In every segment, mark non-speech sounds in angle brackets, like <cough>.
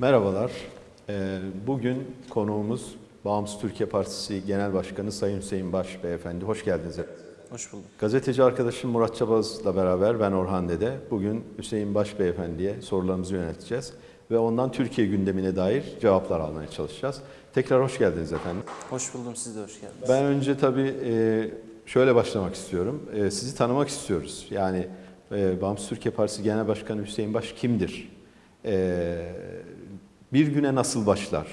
Merhabalar. Ee, Bugün konuğumuz Bağımsız Türkiye Partisi Genel Başkanı Sayın Hüseyin Baş Beyefendi. Hoş geldiniz. Hoş bulduk. Gazeteci arkadaşım Murat Çabaz'la beraber ben Orhan Dede. Bugün Hüseyin Baş Beyefendi'ye sorularımızı yönelteceğiz ve ondan Türkiye gündemine dair cevaplar almaya çalışacağız. Tekrar hoş geldiniz efendim. Hoş buldum. Siz de hoş geldiniz. Ben önce tabii e, şöyle başlamak istiyorum. E, Sizi tanımak istiyoruz. Yani e, Bağımsız Türkiye Partisi Genel Başkanı Hüseyin Baş kimdir? Bir güne nasıl başlar?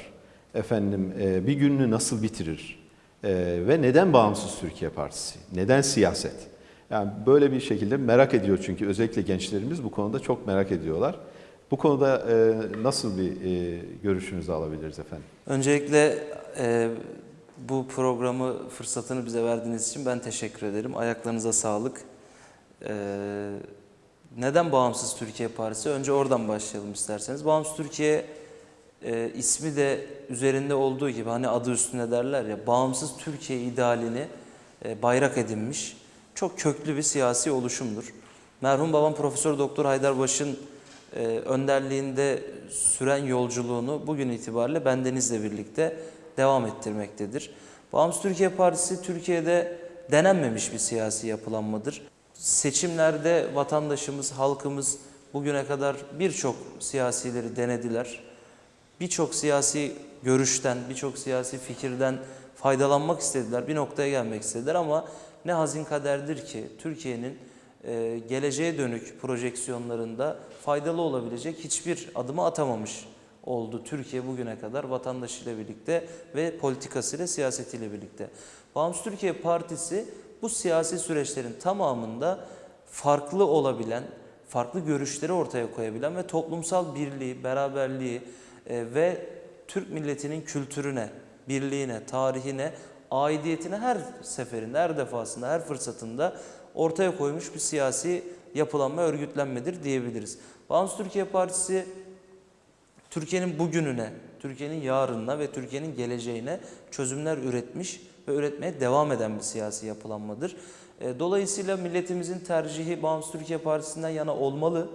Efendim e, bir gününü nasıl bitirir? E, Ve neden Bağımsız Türkiye Partisi? Neden siyaset? Yani böyle bir şekilde merak ediyor çünkü özellikle gençlerimiz bu konuda çok merak ediyorlar. Bu konuda e, nasıl bir e, görüşünüzü alabiliriz efendim? Öncelikle bu programı fırsatını bize verdiğiniz için ben teşekkür ederim. Ayaklarınıza sağlık. Neden Bağımsız Türkiye Partisi? Önce oradan başlayalım isterseniz. Bağımsız Türkiye e, ismi de üzerinde olduğu gibi hani adı üstünde derler ya Bağımsız Türkiye idealini e, bayrak edinmiş çok köklü bir siyasi oluşumdur. Merhum babam Profesör Doktor Haydarbaş'ın e, önderliğinde süren yolculuğunu bugün itibariyle bendenizle birlikte devam ettirmektedir. Bağımsız Türkiye Partisi Türkiye'de denenmemiş bir siyasi yapılanmadır. Seçimlerde vatandaşımız, halkımız bugüne kadar birçok siyasileri denediler. Birçok siyasi görüşten, birçok siyasi fikirden faydalanmak istediler. Bir noktaya gelmek istediler ama ne hazin kaderdir ki Türkiye'nin e, geleceğe dönük projeksiyonlarında faydalı olabilecek hiçbir adımı atamamış oldu Türkiye bugüne kadar vatandaşıyla birlikte ve politikasıyla siyasetiyle birlikte. Bağımsız Türkiye Partisi bu siyasi süreçlerin tamamında farklı olabilen, farklı görüşleri ortaya koyabilen ve toplumsal birliği, beraberliği ve Türk milletinin kültürüne, birliğine, tarihine, aidiyetine her seferinde, her defasında, her fırsatında ortaya koymuş bir siyasi yapılanma, örgütlenmedir diyebiliriz. Bağımsız Türkiye Partisi Türkiye'nin bugününe, Türkiye'nin yarınına ve Türkiye'nin geleceğine çözümler üretmiş ve üretmeye devam eden bir siyasi yapılanmadır. E, Dolayısıyla milletimizin tercihi Bağımsız Türkiye Partisi'nden yana olmalı.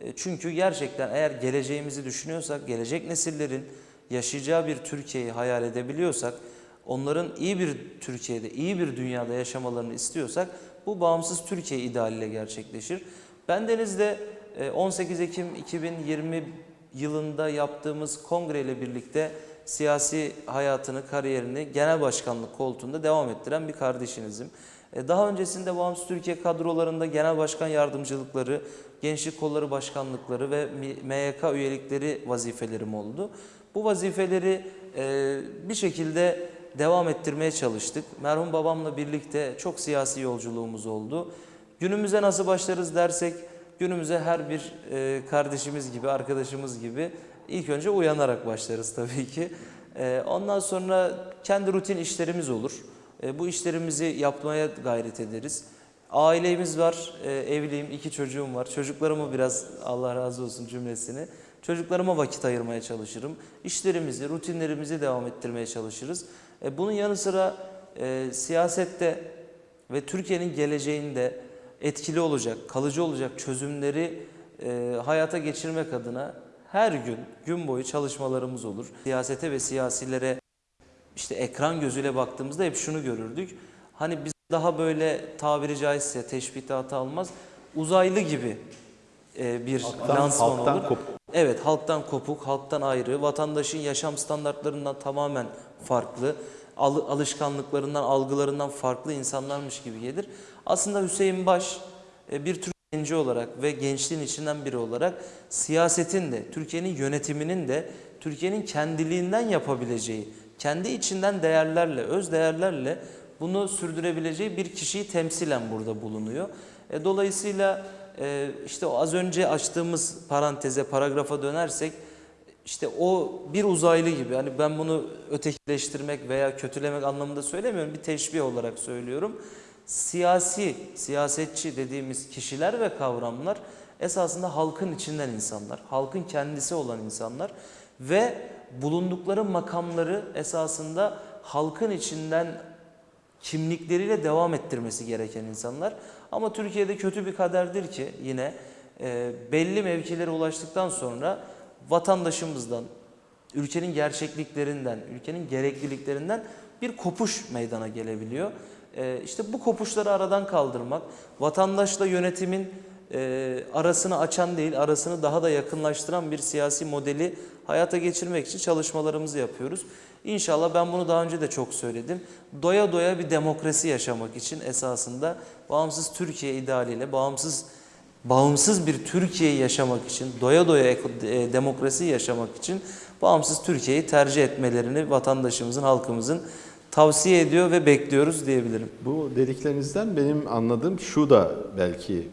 E, Çünkü gerçekten eğer geleceğimizi düşünüyorsak, gelecek nesillerin yaşayacağı bir Türkiye'yi hayal edebiliyorsak, onların iyi bir Türkiye'de, iyi bir dünyada yaşamalarını istiyorsak bu bağımsız Türkiye idealiyle gerçekleşir. Bendenizde e, 18 Ekim 2020 yılında yaptığımız kongreyle birlikte siyasi hayatını, kariyerini genel başkanlık koltuğunda devam ettiren bir kardeşinizim. E, Daha öncesinde Bağımsız Türkiye kadrolarında genel başkan yardımcılıkları, gençlik kolları başkanlıkları ve MYK üyelikleri vazifelerim oldu. Bu vazifeleri e, bir şekilde devam ettirmeye çalıştık. Merhum babamla birlikte çok siyasi yolculuğumuz oldu. Günümüze nasıl başlarız dersek, günümüze her bir e, kardeşimiz gibi, arkadaşımız gibi ilk önce uyanarak başlarız tabii ki. Ondan sonra kendi rutin işlerimiz olur. E, Bu işlerimizi yapmaya gayret ederiz. Ailemiz var, e, evliyim, iki çocuğum var. Çocuklarımı biraz Allah razı olsun cümlesini. Çocuklarıma vakit ayırmaya çalışırım. İşlerimizi, rutinlerimizi devam ettirmeye çalışırız. E, Bunun yanı sıra siyasette ve Türkiye'nin geleceğinde etkili olacak, kalıcı olacak çözümleri hayata geçirmek adına her gün, gün boyu çalışmalarımız olur. Siyasete ve siyasilere işte ekran gözüyle baktığımızda hep şunu görürdük. Hani biz daha böyle tabiri caizse teşbihte hata almaz, uzaylı gibi e, bir Halktan- lansman halktan olur. kopuk. Evet, halktan kopuk, halktan ayrı, vatandaşın yaşam standartlarından tamamen farklı, al- alışkanlıklarından, algılarından farklı insanlarmış gibi gelir. Aslında Hüseyin Baş e, bir Türk genci olarak ve gençliğin içinden biri olarak siyasetin de, Türkiye'nin yönetiminin de Türkiye'nin kendiliğinden yapabileceği, kendi içinden değerlerle, öz değerlerle bunu sürdürebileceği bir kişiyi temsilen burada bulunuyor. E, dolayısıyla e, işte az önce açtığımız paranteze, paragrafa dönersek işte o bir uzaylı gibi hani ben bunu ötekileştirmek veya kötülemek anlamında söylemiyorum bir teşbih olarak söylüyorum. Siyasi, siyasetçi dediğimiz kişiler ve kavramlar esasında halkın içinden insanlar, halkın kendisi olan insanlar ve bulundukları makamları esasında halkın içinden kimlikleriyle devam ettirmesi gereken insanlar. Ama Türkiye'de kötü bir kaderdir ki yine e, belli mevkilere ulaştıktan sonra vatandaşımızdan, ülkenin gerçekliklerinden, ülkenin gerekliliklerinden bir kopuş meydana gelebiliyor. Ee, işte bu kopuşları aradan kaldırmak, vatandaşla yönetimin e, arasını açan değil, arasını daha da yakınlaştıran bir siyasi modeli hayata geçirmek için çalışmalarımızı yapıyoruz. İnşallah ben bunu daha önce de çok söyledim. Doya doya bir demokrasi yaşamak için esasında bağımsız Türkiye idealiyle, bağımsız bağımsız bir Türkiye'yi yaşamak için, doya doya e, demokrasi yaşamak için bağımsız Türkiye'yi tercih etmelerini vatandaşımızın, halkımızın tavsiye ediyor ve bekliyoruz diyebilirim. Bu dediklerinizden benim anladığım şu da belki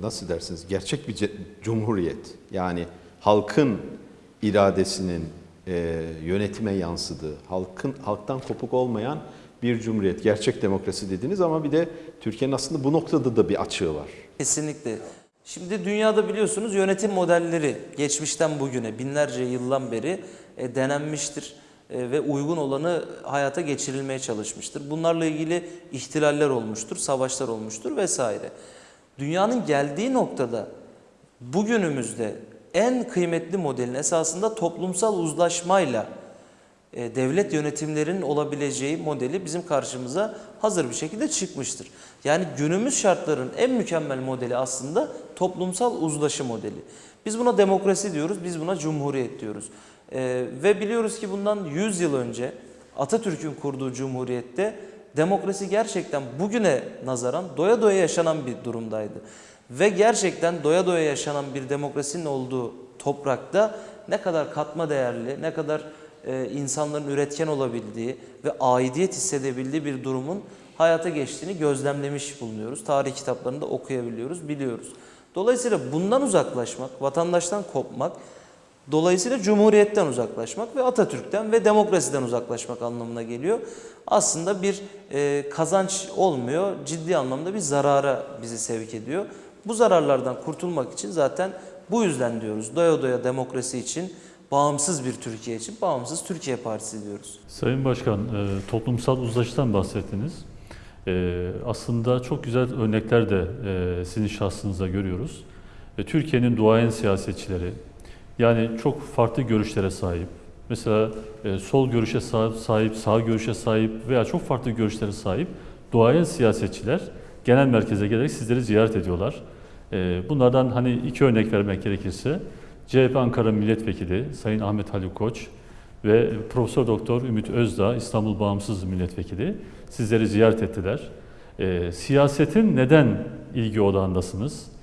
nasıl dersiniz gerçek bir cumhuriyet. Yani halkın iradesinin e, yönetime yansıdığı, halkın halktan kopuk olmayan bir cumhuriyet, gerçek demokrasi dediniz ama bir de Türkiye'nin aslında bu noktada da bir açığı var. Kesinlikle. Şimdi dünyada biliyorsunuz yönetim modelleri geçmişten bugüne binlerce yıldan beri e, denenmiştir e, ve uygun olanı hayata geçirilmeye çalışmıştır. Bunlarla ilgili ihtilaller olmuştur, savaşlar olmuştur vesaire. Dünyanın geldiği noktada bugünümüzde en kıymetli modelin esasında toplumsal uzlaşmayla e, devlet yönetimlerinin olabileceği modeli bizim karşımıza hazır bir şekilde çıkmıştır. Yani günümüz şartların en mükemmel modeli aslında toplumsal uzlaşı modeli. Biz buna demokrasi diyoruz, biz buna cumhuriyet diyoruz. E, ve biliyoruz ki bundan 100 yıl önce Atatürk'ün kurduğu cumhuriyette demokrasi gerçekten bugüne nazaran doya doya yaşanan bir durumdaydı. Ve gerçekten doya doya yaşanan bir demokrasinin olduğu toprakta ne kadar katma değerli, ne kadar e, insanların üretken olabildiği ve aidiyet hissedebildiği bir durumun hayata geçtiğini gözlemlemiş bulunuyoruz. Tarih kitaplarında okuyabiliyoruz, biliyoruz. Dolayısıyla bundan uzaklaşmak, vatandaştan kopmak, dolayısıyla cumhuriyetten uzaklaşmak ve Atatürk'ten ve demokrasiden uzaklaşmak anlamına geliyor. Aslında bir e, kazanç olmuyor, ciddi anlamda bir zarara bizi sevk ediyor. Bu zararlardan kurtulmak için zaten bu yüzden diyoruz. Doya doya demokrasi için, bağımsız bir Türkiye için bağımsız Türkiye Partisi diyoruz. Sayın Başkan, e, toplumsal uzlaşıdan bahsettiniz. E, aslında çok güzel örnekler de e, sizin şahsınızda görüyoruz. Türkiye'nin duayen siyasetçileri, yani çok farklı görüşlere sahip, mesela e, sol görüşe sahip, sahip, sağ görüşe sahip veya çok farklı görüşlere sahip duayen siyasetçiler genel merkeze gelerek sizleri ziyaret ediyorlar. E, bunlardan hani iki örnek vermek gerekirse, CHP Ankara Milletvekili Sayın Ahmet Haluk Koç ve Profesör Doktor Ümit Özdağ İstanbul Bağımsız Milletvekili sizleri ziyaret ettiler. E, siyasetin neden ilgi odağındasınız?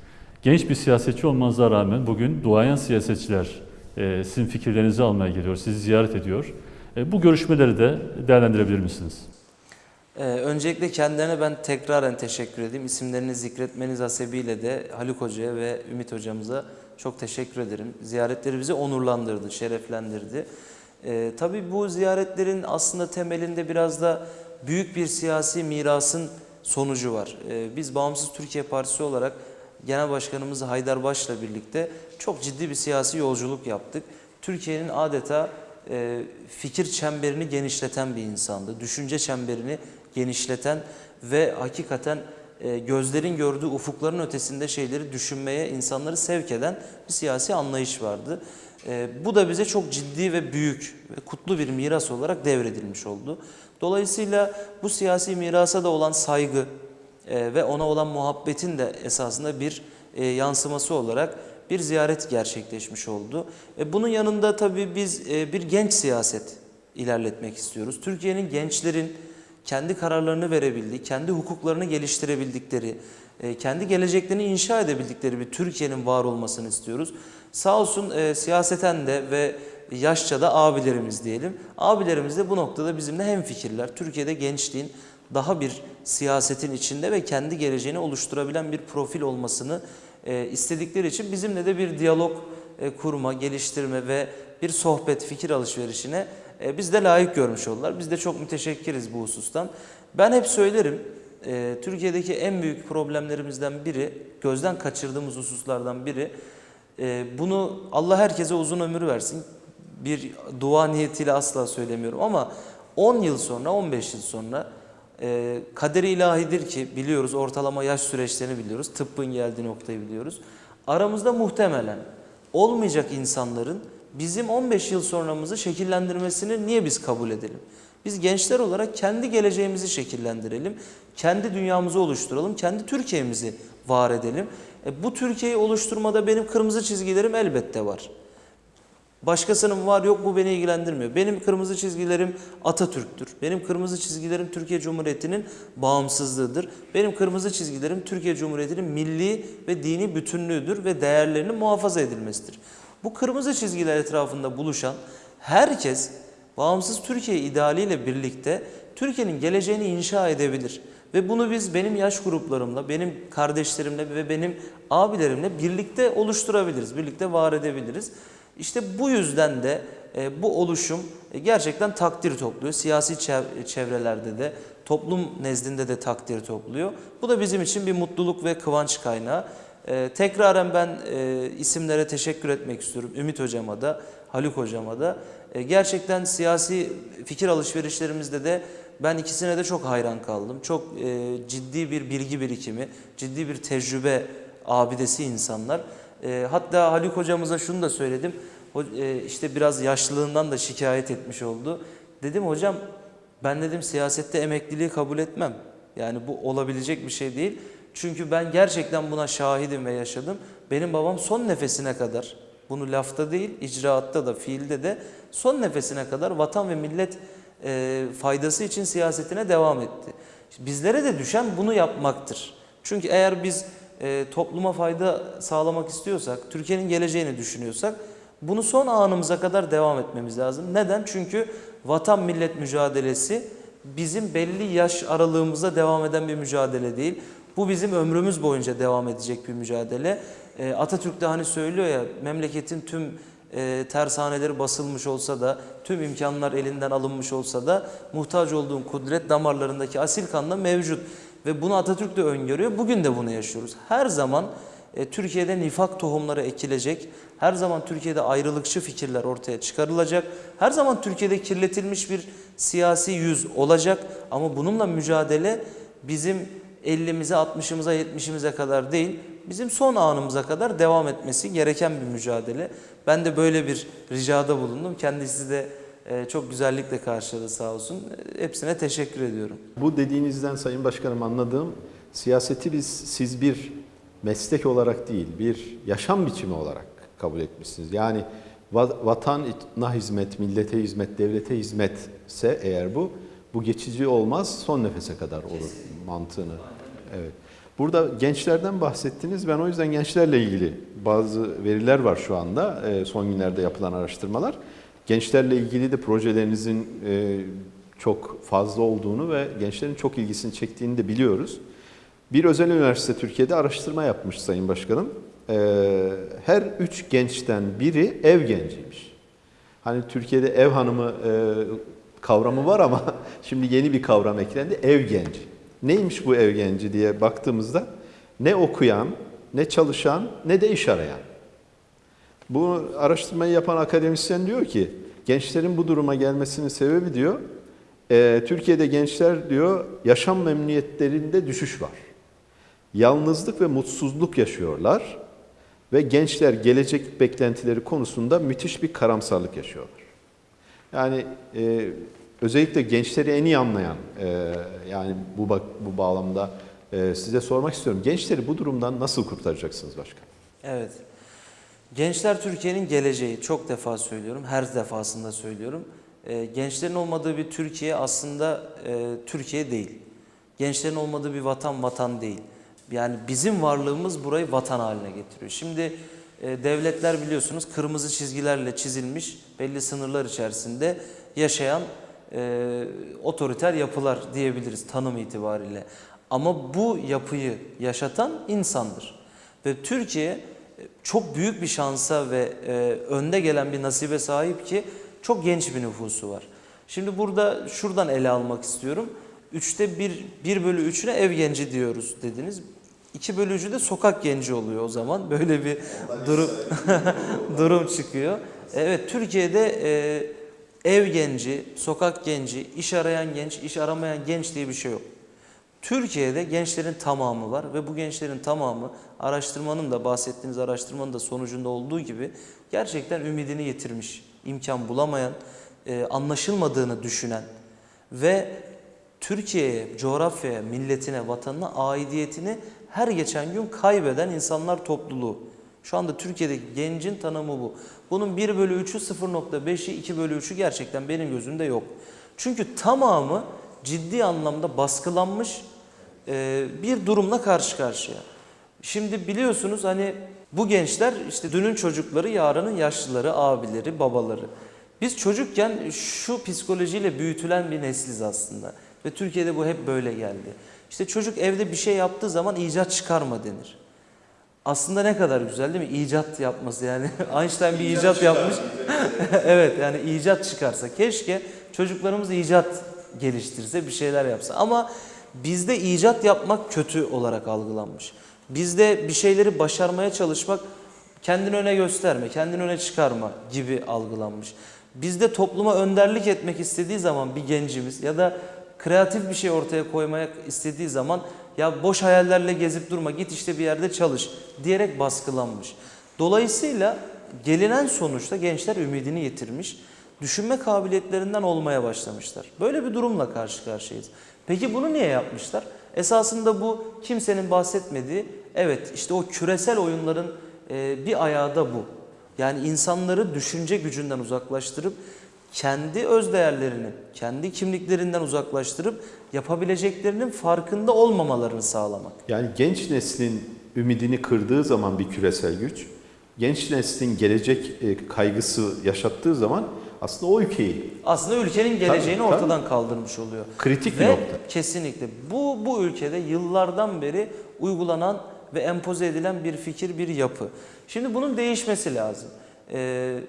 Genç bir siyasetçi olmanıza rağmen bugün duayen siyasetçiler e, sizin fikirlerinizi almaya geliyor, sizi ziyaret ediyor. E, bu görüşmeleri de değerlendirebilir misiniz? Ee, öncelikle kendilerine ben tekraren teşekkür edeyim. İsimlerini zikretmeniz hasebiyle de Haluk Hoca'ya ve Ümit Hocamıza çok teşekkür ederim. Ziyaretleri bizi onurlandırdı, şereflendirdi. Ee, tabii bu ziyaretlerin aslında temelinde biraz da büyük bir siyasi mirasın sonucu var. Ee, biz Bağımsız Türkiye Partisi olarak Genel Başkanımız Haydar Baş'la birlikte çok ciddi bir siyasi yolculuk yaptık. Türkiye'nin adeta e, fikir çemberini genişleten bir insandı. Düşünce çemberini genişleten ve hakikaten e, gözlerin gördüğü ufukların ötesinde şeyleri düşünmeye insanları sevk eden bir siyasi anlayış vardı. E, bu da bize çok ciddi ve büyük ve kutlu bir miras olarak devredilmiş oldu. Dolayısıyla bu siyasi mirasa da olan saygı e, ve ona olan muhabbetin de esasında bir e, yansıması olarak bir ziyaret gerçekleşmiş oldu. E, bunun yanında tabii biz e, bir genç siyaset ilerletmek istiyoruz. Türkiye'nin gençlerin kendi kararlarını verebildiği, kendi hukuklarını geliştirebildikleri, kendi geleceklerini inşa edebildikleri bir Türkiye'nin var olmasını istiyoruz. Sağ olsun siyaseten de ve yaşça da abilerimiz diyelim. Abilerimiz de bu noktada bizimle hemfikirler. Türkiye'de gençliğin daha bir siyasetin içinde ve kendi geleceğini oluşturabilen bir profil olmasını e, istedikleri için bizimle de bir diyalog e, kurma, geliştirme ve bir sohbet, fikir alışverişine e, biz de layık görmüş oldular. Biz de çok müteşekkiriz bu husustan. Ben hep söylerim, Türkiye'deki en büyük problemlerimizden biri, gözden kaçırdığımız hususlardan biri, bunu Allah herkese uzun ömür versin. Bir dua niyetiyle asla söylemiyorum ama 10 yıl sonra, 15 yıl sonra e, kaderi ilahidir ki biliyoruz ortalama yaş süreçlerini biliyoruz. Tıbbın geldiği noktayı biliyoruz. Aramızda muhtemelen olmayacak insanların bizim 15 yıl sonramızı şekillendirmesini niye biz kabul edelim? Biz gençler olarak kendi geleceğimizi şekillendirelim, kendi dünyamızı oluşturalım, kendi Türkiye'mizi var edelim. E, bu Türkiye'yi oluşturmada benim kırmızı çizgilerim elbette var. Başkasının var yok bu beni ilgilendirmiyor. Benim kırmızı çizgilerim Atatürk'tür. Benim kırmızı çizgilerim Türkiye Cumhuriyeti'nin bağımsızlığıdır. Benim kırmızı çizgilerim Türkiye Cumhuriyeti'nin milli ve dini bütünlüğüdür ve değerlerinin muhafaza edilmesidir. Bu kırmızı çizgiler etrafında buluşan herkes bağımsız Türkiye idealiyle birlikte Türkiye'nin geleceğini inşa edebilir. Ve bunu biz benim yaş gruplarımla, benim kardeşlerimle ve benim abilerimle birlikte oluşturabiliriz, birlikte var edebiliriz. İşte bu yüzden de e, bu oluşum e, gerçekten takdir topluyor. Siyasi çev- çevrelerde de, toplum nezdinde de takdir topluyor. Bu da bizim için bir mutluluk ve kıvanç kaynağı. E, tekraren ben e, isimlere teşekkür etmek istiyorum. Ümit Hocama da, Haluk Hocama da. E, gerçekten siyasi fikir alışverişlerimizde de ben ikisine de çok hayran kaldım. Çok e, ciddi bir bilgi birikimi, ciddi bir tecrübe abidesi insanlar. E, hatta Haluk hocamıza şunu da söyledim. E, işte biraz yaşlılığından da şikayet etmiş oldu. Dedim hocam ben dedim siyasette emekliliği kabul etmem. Yani bu olabilecek bir şey değil. Çünkü ben gerçekten buna şahidim ve yaşadım. Benim babam son nefesine kadar, bunu lafta değil, icraatta da, fiilde de son nefesine kadar vatan ve millet e, faydası için siyasetine devam etti. Bizlere de düşen bunu yapmaktır. Çünkü eğer biz e, topluma fayda sağlamak istiyorsak, Türkiye'nin geleceğini düşünüyorsak bunu son anımıza kadar devam etmemiz lazım. Neden? Çünkü vatan millet mücadelesi bizim belli yaş aralığımızda devam eden bir mücadele değil. Bu bizim ömrümüz boyunca devam edecek bir mücadele. E, Atatürk de hani söylüyor ya memleketin tüm e, tersaneleri basılmış olsa da, tüm imkanlar elinden alınmış olsa da muhtaç olduğun kudret damarlarındaki asil kanla mevcut. Ve bunu Atatürk de öngörüyor. Bugün de bunu yaşıyoruz. Her zaman e, Türkiye'de nifak tohumları ekilecek. Her zaman Türkiye'de ayrılıkçı fikirler ortaya çıkarılacak. Her zaman Türkiye'de kirletilmiş bir siyasi yüz olacak. Ama bununla mücadele bizim 50'mize, 60'ımıza, 70'imize kadar değil, bizim son anımıza kadar devam etmesi gereken bir mücadele. Ben de böyle bir ricada bulundum. Kendisi de çok güzellikle karşıladı sağ olsun. E, Hepsine teşekkür ediyorum. Bu dediğinizden Sayın Başkanım anladığım siyaseti biz siz bir meslek olarak değil bir yaşam biçimi olarak kabul etmişsiniz. Yani va- vatana hizmet, millete hizmet, devlete hizmetse eğer bu bu geçici olmaz son nefese kadar olur mantığını. Evet. Burada gençlerden bahsettiniz. Ben o yüzden gençlerle ilgili bazı veriler var şu anda e, son günlerde yapılan araştırmalar. Gençlerle ilgili de projelerinizin e, çok fazla olduğunu ve gençlerin çok ilgisini çektiğini de biliyoruz. Bir özel üniversite Türkiye'de araştırma yapmış Sayın Başkanım. Ee, her üç gençten biri ev genciymiş. Hani Türkiye'de ev hanımı e, kavramı var ama <laughs> şimdi yeni bir kavram eklendi, ev genci. Neymiş bu ev genci diye baktığımızda ne okuyan, ne çalışan, ne de iş arayan. Bu araştırmayı yapan akademisyen diyor ki gençlerin bu duruma gelmesinin sebebi diyor e, Türkiye'de gençler diyor yaşam memnuniyetlerinde düşüş var. Yalnızlık ve mutsuzluk yaşıyorlar ve gençler gelecek beklentileri konusunda müthiş bir karamsarlık yaşıyorlar. Yani e, özellikle gençleri en iyi anlayan e, yani bu bu bağlamda e, size sormak istiyorum. Gençleri bu durumdan nasıl kurtaracaksınız başkan? Evet. Gençler Türkiye'nin geleceği. Çok defa söylüyorum. Her defasında söylüyorum. Ee, gençlerin olmadığı bir Türkiye aslında e, Türkiye değil. Gençlerin olmadığı bir vatan vatan değil. Yani bizim varlığımız burayı vatan haline getiriyor. Şimdi e, devletler biliyorsunuz kırmızı çizgilerle çizilmiş belli sınırlar içerisinde yaşayan e, otoriter yapılar diyebiliriz tanım itibariyle. Ama bu yapıyı yaşatan insandır. Ve Türkiye e, çok büyük bir şansa ve e, önde gelen bir nasibe sahip ki çok genç bir nüfusu var. Şimdi burada şuradan ele almak istiyorum. Üçte bir, bir bölü üçüne ev genci diyoruz dediniz. İki bölü üçü de sokak genci oluyor o zaman. Böyle bir durum <laughs> durum çıkıyor. Evet Türkiye'de e, ev genci, sokak genci, iş arayan genç, iş aramayan genç diye bir şey yok. Türkiye'de gençlerin tamamı var ve bu gençlerin tamamı araştırmanın da bahsettiğiniz araştırmanın da sonucunda olduğu gibi gerçekten ümidini yitirmiş, imkan bulamayan, e, anlaşılmadığını düşünen ve Türkiye'ye, coğrafyaya, milletine, vatanına aidiyetini her geçen gün kaybeden insanlar topluluğu. Şu anda Türkiye'deki gencin tanımı bu. Bunun 1 bölü 3'ü 0.5'i 2 bölü 3'ü gerçekten benim gözümde yok. Çünkü tamamı ciddi anlamda baskılanmış e, bir durumla karşı karşıya. Şimdi biliyorsunuz hani bu gençler işte dünün çocukları, yarının yaşlıları, abileri, babaları. Biz çocukken şu psikolojiyle büyütülen bir nesliz aslında. Ve Türkiye'de bu hep böyle geldi. İşte çocuk evde bir şey yaptığı zaman icat çıkarma denir. Aslında ne kadar güzel değil mi? İcat yapması yani. <laughs> Einstein bir icat yapmış. <laughs> evet yani icat çıkarsa. Keşke çocuklarımız icat geliştirse, bir şeyler yapsa. Ama bizde icat yapmak kötü olarak algılanmış. Bizde bir şeyleri başarmaya çalışmak kendini öne gösterme, kendini öne çıkarma gibi algılanmış. Bizde topluma önderlik etmek istediği zaman bir gencimiz ya da kreatif bir şey ortaya koymaya istediği zaman ya boş hayallerle gezip durma git işte bir yerde çalış diyerek baskılanmış. Dolayısıyla gelinen sonuçta gençler ümidini yitirmiş, düşünme kabiliyetlerinden olmaya başlamışlar. Böyle bir durumla karşı karşıyayız. Peki bunu niye yapmışlar? Esasında bu kimsenin bahsetmediği, evet işte o küresel oyunların e, bir ayağı da bu. Yani insanları düşünce gücünden uzaklaştırıp kendi öz değerlerini, kendi kimliklerinden uzaklaştırıp yapabileceklerinin farkında olmamalarını sağlamak. Yani genç neslin ümidini kırdığı zaman bir küresel güç, genç neslin gelecek e, kaygısı yaşattığı zaman aslında o ülkeyi Aslında ülkenin geleceğini Tabii, tabii. ortadan kaldırmış oluyor. kritik Ve bir nokta. kesinlikle bu bu ülkede yıllardan beri uygulanan ve empoze edilen bir fikir, bir yapı. Şimdi bunun değişmesi lazım. Ee,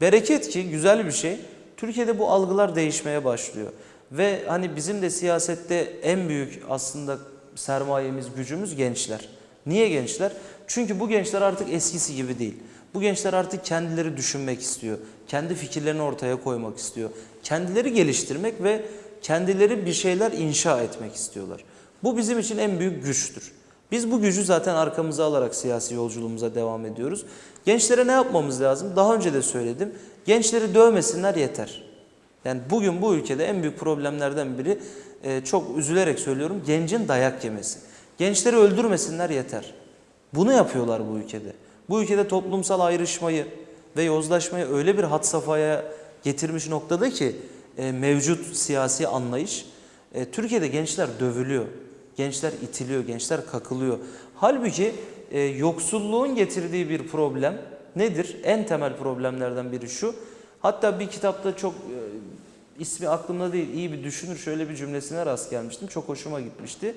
bereket ki güzel bir şey. Türkiye'de bu algılar değişmeye başlıyor. Ve hani bizim de siyasette en büyük aslında sermayemiz, gücümüz gençler. Niye gençler? Çünkü bu gençler artık eskisi gibi değil. Bu gençler artık kendileri düşünmek istiyor. Kendi fikirlerini ortaya koymak istiyor. Kendileri geliştirmek ve kendileri bir şeyler inşa etmek istiyorlar. Bu bizim için en büyük güçtür. Biz bu gücü zaten arkamıza alarak siyasi yolculuğumuza devam ediyoruz. Gençlere ne yapmamız lazım? Daha önce de söyledim. Gençleri dövmesinler yeter. Yani bugün bu ülkede en büyük problemlerden biri e, çok üzülerek söylüyorum gencin dayak yemesi. Gençleri öldürmesinler yeter. Bunu yapıyorlar bu ülkede. Bu ülkede toplumsal ayrışmayı ve yozlaşmayı öyle bir had safhaya getirmiş noktada ki e, mevcut siyasi anlayış e, Türkiye'de gençler dövülüyor. Gençler itiliyor, gençler kakılıyor. Halbuki e, yoksulluğun getirdiği bir problem nedir? En temel problemlerden biri şu. Hatta bir kitapta çok e, ismi aklımda değil iyi bir düşünür şöyle bir cümlesine rast gelmiştim. Çok hoşuma gitmişti.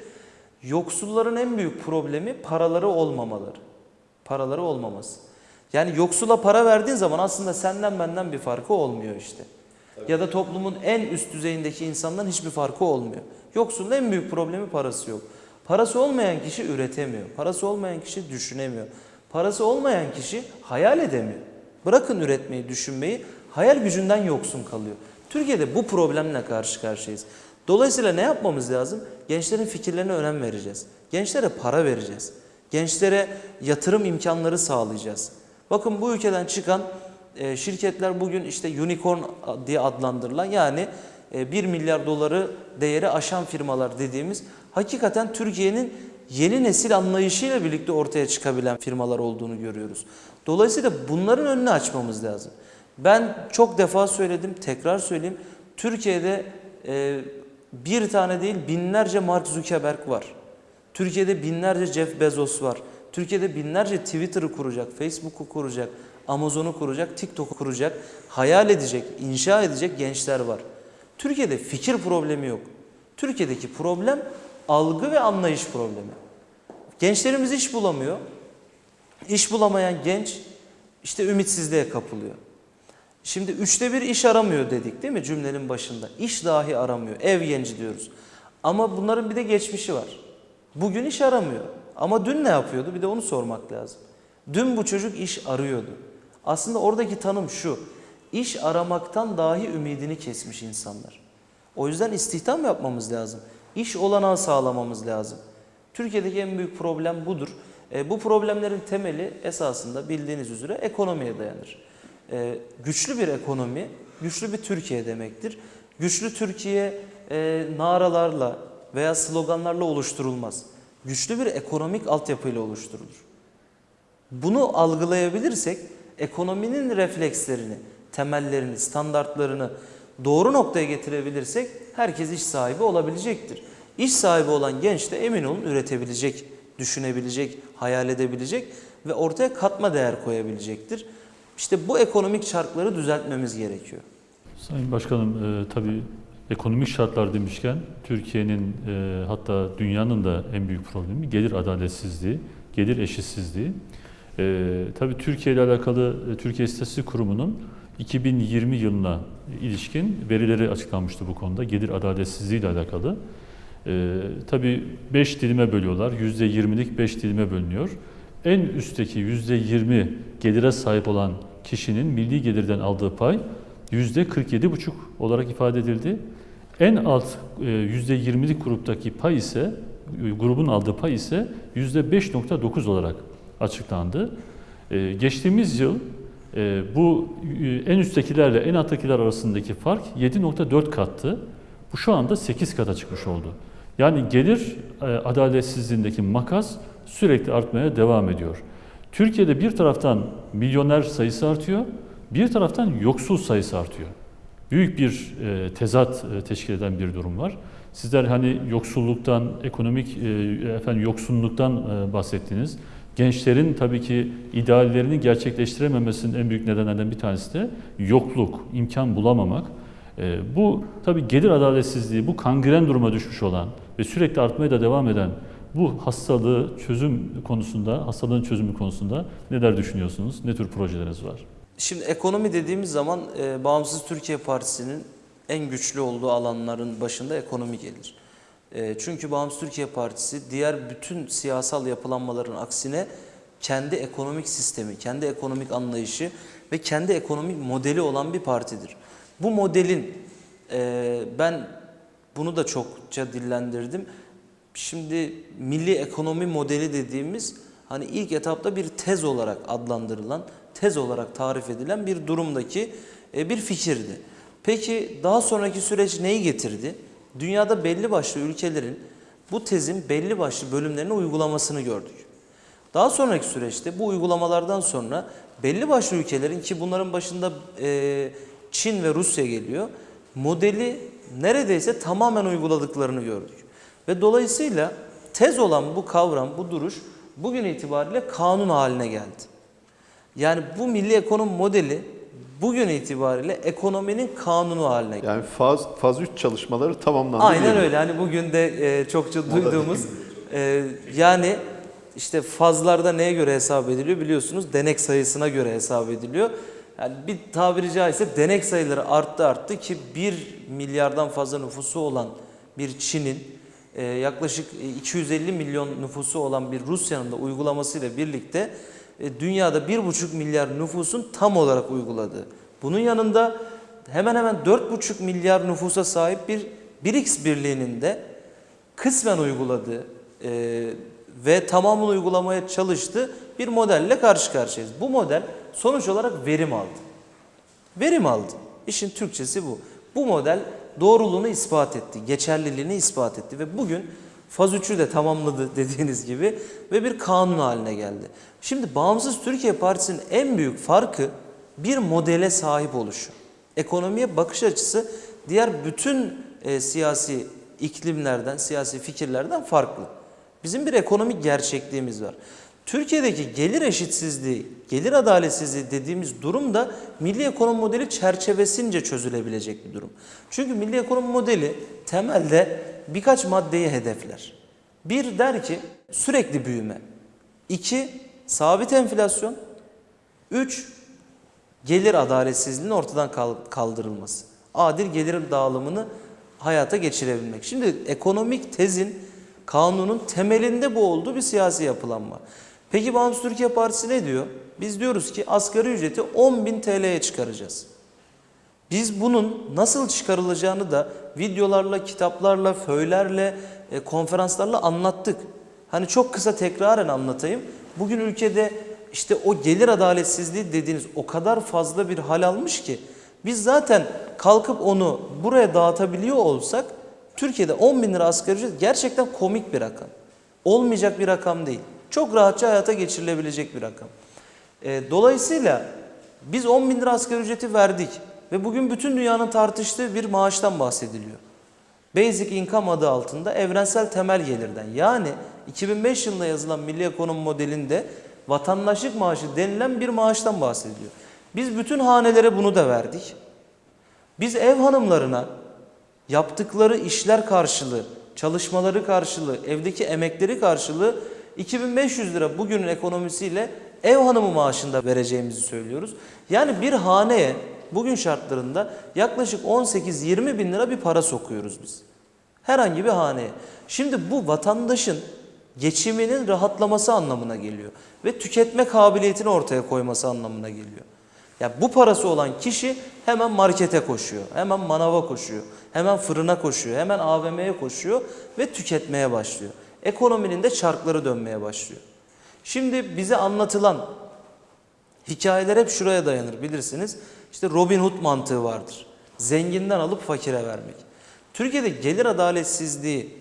Yoksulların en büyük problemi paraları olmamaları. Paraları olmaması. Yani yoksula para verdiğin zaman aslında senden benden bir farkı olmuyor işte. Ya da toplumun en üst düzeyindeki insandan hiçbir farkı olmuyor. Yoksulun en büyük problemi parası yok. Parası olmayan kişi üretemiyor. Parası olmayan kişi düşünemiyor. Parası olmayan kişi hayal edemiyor. Bırakın üretmeyi, düşünmeyi, hayal gücünden yoksun kalıyor. Türkiye'de bu problemle karşı karşıyayız. Dolayısıyla ne yapmamız lazım? Gençlerin fikirlerine önem vereceğiz. Gençlere para vereceğiz. Gençlere yatırım imkanları sağlayacağız. Bakın bu ülkeden çıkan e, şirketler bugün işte unicorn diye adlandırılan yani e, 1 milyar doları değeri aşan firmalar dediğimiz hakikaten Türkiye'nin yeni nesil anlayışıyla birlikte ortaya çıkabilen firmalar olduğunu görüyoruz. Dolayısıyla bunların önünü açmamız lazım. Ben çok defa söyledim, tekrar söyleyeyim. Türkiye'de e, bir tane değil binlerce Mark Zuckerberg var. Türkiye'de binlerce Jeff Bezos var. Türkiye'de binlerce Twitter'ı kuracak, Facebook'u kuracak, Amazon'u kuracak, TikTok'u kuracak, hayal edecek, inşa edecek gençler var. Türkiye'de fikir problemi yok. Türkiye'deki problem algı ve anlayış problemi. Gençlerimiz iş bulamıyor. İş bulamayan genç işte ümitsizliğe kapılıyor. Şimdi üçte bir iş aramıyor dedik değil mi cümlenin başında? İş dahi aramıyor. Ev genci diyoruz. Ama bunların bir de geçmişi var. Bugün iş aramıyor. Ama dün ne yapıyordu? Bir de onu sormak lazım. Dün bu çocuk iş arıyordu. Aslında oradaki tanım şu. İş aramaktan dahi ümidini kesmiş insanlar. O yüzden istihdam yapmamız lazım. İş olanağı sağlamamız lazım. Türkiye'deki en büyük problem budur. E, bu problemlerin temeli esasında bildiğiniz üzere ekonomiye dayanır. E, güçlü bir ekonomi, güçlü bir Türkiye demektir. Güçlü Türkiye e, naralarla veya sloganlarla oluşturulmaz. Güçlü bir ekonomik altyapıyla oluşturulur. Bunu algılayabilirsek ekonominin reflekslerini, temellerini, standartlarını doğru noktaya getirebilirsek herkes iş sahibi olabilecektir. İş sahibi olan genç de emin olun üretebilecek, düşünebilecek, hayal edebilecek ve ortaya katma değer koyabilecektir. İşte bu ekonomik çarkları düzeltmemiz gerekiyor. Sayın Başkanım, e, tabii ekonomik şartlar demişken Türkiye'nin e, hatta dünyanın da en büyük problemi gelir adaletsizliği, gelir eşitsizliği. E, tabii Türkiye ile alakalı e, Türkiye İstatistik Kurumu'nun 2020 yılına ilişkin verileri açıklanmıştı bu konuda gelir adaletsizliği ile alakalı. E, tabii 5 dilime bölüyorlar, %20'lik 5 dilime bölünüyor. En üstteki %20 gelire sahip olan kişinin milli gelirden aldığı pay %47,5 olarak ifade edildi. En alt e, %20'lik gruptaki pay ise e, grubun aldığı pay ise %5.9 olarak açıklandı. E, Geçtiğimiz yıl e, bu e, en üsttekilerle en alttakiler arasındaki fark 7.4 kattı. Bu şu anda 8 kata çıkmış oldu. Yani gelir e, adaletsizliğindeki makas sürekli artmaya devam ediyor. Türkiye'de bir taraftan milyoner sayısı artıyor, bir taraftan yoksul sayısı artıyor. Büyük bir e, tezat e, teşkil eden bir durum var. Sizler hani yoksulluktan, ekonomik e, efendim yoksunluktan e, bahsettiniz. Gençlerin tabii ki ideallerini gerçekleştirememesinin en büyük nedenlerden bir tanesi de yokluk, imkan bulamamak. Bu tabii gelir adaletsizliği, bu kangren duruma düşmüş olan ve sürekli artmaya da devam eden bu hastalığı çözüm konusunda, hastalığın çözümü konusunda neler düşünüyorsunuz? Ne tür projeleriniz var? Şimdi ekonomi dediğimiz zaman e, Bağımsız Türkiye Partisi'nin en güçlü olduğu alanların başında ekonomi gelir. E, çünkü Bağımsız Türkiye Partisi diğer bütün siyasal yapılanmaların aksine kendi ekonomik sistemi, kendi ekonomik anlayışı ve kendi ekonomik modeli olan bir partidir. Bu modelin e, ben bunu da çokça dillendirdim. Şimdi milli ekonomi modeli dediğimiz hani ilk etapta bir tez olarak adlandırılan, tez olarak tarif edilen bir durumdaki e, bir fikirdi. Peki daha sonraki süreç neyi getirdi? Dünyada belli başlı ülkelerin bu tezin belli başlı bölümlerini uygulamasını gördük. Daha sonraki süreçte bu uygulamalardan sonra belli başlı ülkelerin ki bunların başında e, Çin ve Rusya geliyor, modeli neredeyse tamamen uyguladıklarını gördük. Ve dolayısıyla tez olan bu kavram, bu duruş bugün itibariyle kanun haline geldi. Yani bu milli ekonomi modeli bugün itibariyle ekonominin kanunu haline geldi. Yani faz, faz 3 çalışmaları tamamlandı. Aynen öyle. Hani bugün de e, çokça duyduğumuz e, yani işte fazlarda neye göre hesap ediliyor biliyorsunuz? Denek sayısına göre hesap ediliyor. Yani bir tabiri caizse denek sayıları arttı arttı ki 1 milyardan fazla nüfusu olan bir Çin'in e, yaklaşık 250 milyon nüfusu olan bir Rusya'nın da uygulamasıyla birlikte e, dünyada 1,5 milyar nüfusun tam olarak uyguladığı. Bunun yanında hemen hemen 4,5 milyar nüfusa sahip bir BRICS birliğinin de kısmen uyguladığı e, ve tamamını uygulamaya çalıştığı bir modelle karşı karşıyayız. Bu model sonuç olarak verim aldı. Verim aldı. İşin Türkçesi bu. Bu model doğruluğunu ispat etti, geçerliliğini ispat etti ve bugün faz 3'ü de tamamladı <laughs> dediğiniz gibi ve bir kanun haline geldi. Şimdi Bağımsız Türkiye Partisi'nin en büyük farkı bir modele sahip oluşu. Ekonomiye bakış açısı diğer bütün e, siyasi iklimlerden, siyasi fikirlerden farklı. Bizim bir ekonomik gerçekliğimiz var. Türkiye'deki gelir eşitsizliği, gelir adaletsizliği dediğimiz durum da milli ekonomi modeli çerçevesince çözülebilecek bir durum. Çünkü milli ekonomi modeli temelde birkaç maddeyi hedefler. Bir der ki sürekli büyüme. İki, sabit enflasyon. Üç, gelir adaletsizliğinin ortadan kaldırılması. Adil gelir dağılımını hayata geçirebilmek. Şimdi ekonomik tezin kanunun temelinde bu olduğu bir siyasi yapılanma. Peki Bağımsız Türkiye Partisi ne diyor? Biz diyoruz ki asgari ücreti 10.000 TL'ye çıkaracağız. Biz bunun nasıl çıkarılacağını da videolarla, kitaplarla, föylerle, e, konferanslarla anlattık. Hani çok kısa tekraren anlatayım. Bugün ülkede işte o gelir adaletsizliği dediğiniz o kadar fazla bir hal almış ki biz zaten kalkıp onu buraya dağıtabiliyor olsak Türkiye'de 10 bin lira asgari ücret gerçekten komik bir rakam. Olmayacak bir rakam değil. Çok rahatça hayata geçirilebilecek bir rakam. E, dolayısıyla biz 10 bin lira asgari ücreti verdik ve bugün bütün dünyanın tartıştığı bir maaştan bahsediliyor. Basic Income adı altında evrensel temel gelirden yani 2005 yılında yazılan Milli Ekonomi modelinde vatandaşlık maaşı denilen bir maaştan bahsediliyor. Biz bütün hanelere bunu da verdik. Biz ev hanımlarına yaptıkları işler karşılığı, çalışmaları karşılığı, evdeki emekleri karşılığı 2500 lira bugünün ekonomisiyle ev hanımı maaşında vereceğimizi söylüyoruz. Yani bir haneye bugün şartlarında yaklaşık 18-20 bin lira bir para sokuyoruz biz. Herhangi bir haneye. Şimdi bu vatandaşın geçiminin rahatlaması anlamına geliyor. Ve tüketme kabiliyetini ortaya koyması anlamına geliyor. Ya bu parası olan kişi hemen markete koşuyor, hemen manava koşuyor, hemen fırına koşuyor, hemen AVM'ye koşuyor ve tüketmeye başlıyor. Ekonominin de çarkları dönmeye başlıyor. Şimdi bize anlatılan hikayeler hep şuraya dayanır bilirsiniz. İşte Robin Hood mantığı vardır. Zenginden alıp fakire vermek. Türkiye'de gelir adaletsizliği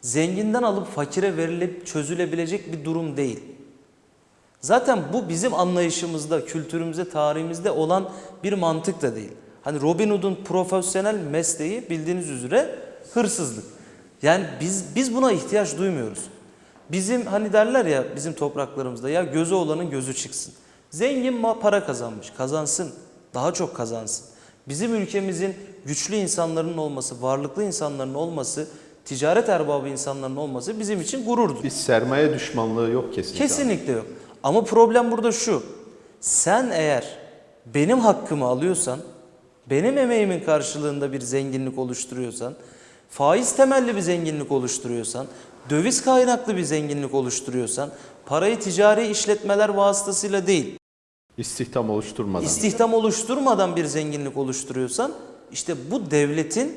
zenginden alıp fakire verilip çözülebilecek bir durum değil. Zaten bu bizim anlayışımızda, kültürümüzde, tarihimizde olan bir mantık da değil. Hani Robin Hood'un profesyonel mesleği bildiğiniz üzere hırsızlık. Yani biz biz buna ihtiyaç duymuyoruz. Bizim hani derler ya bizim topraklarımızda ya gözü olanın gözü çıksın. Zengin ma para kazanmış, kazansın, daha çok kazansın. Bizim ülkemizin güçlü insanların olması, varlıklı insanların olması, ticaret erbabı insanların olması bizim için gururdur. Bir sermaye düşmanlığı yok kesinlikle. Kesinlikle yok. Ama problem burada şu. Sen eğer benim hakkımı alıyorsan, benim emeğimin karşılığında bir zenginlik oluşturuyorsan, faiz temelli bir zenginlik oluşturuyorsan, döviz kaynaklı bir zenginlik oluşturuyorsan, parayı ticari işletmeler vasıtasıyla değil, İstihdam oluşturmadan. istihdam oluşturmadan bir zenginlik oluşturuyorsan, işte bu devletin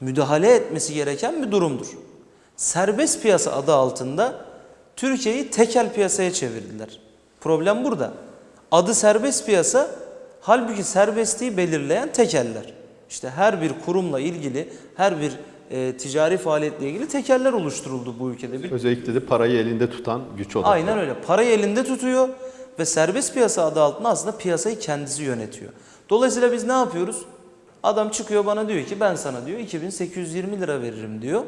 müdahale etmesi gereken bir durumdur. Serbest piyasa adı altında Türkiye'yi tekel piyasaya çevirdiler. Problem burada. Adı serbest piyasa, halbuki serbestliği belirleyen tekeller. İşte her bir kurumla ilgili, her bir e, ticari faaliyetle ilgili tekeller oluşturuldu bu ülkede. Özellikle de parayı elinde tutan güç odaklı. Aynen öyle. Parayı elinde tutuyor ve serbest piyasa adı altında aslında piyasayı kendisi yönetiyor. Dolayısıyla biz ne yapıyoruz? Adam çıkıyor bana diyor ki ben sana diyor 2820 lira veririm diyor.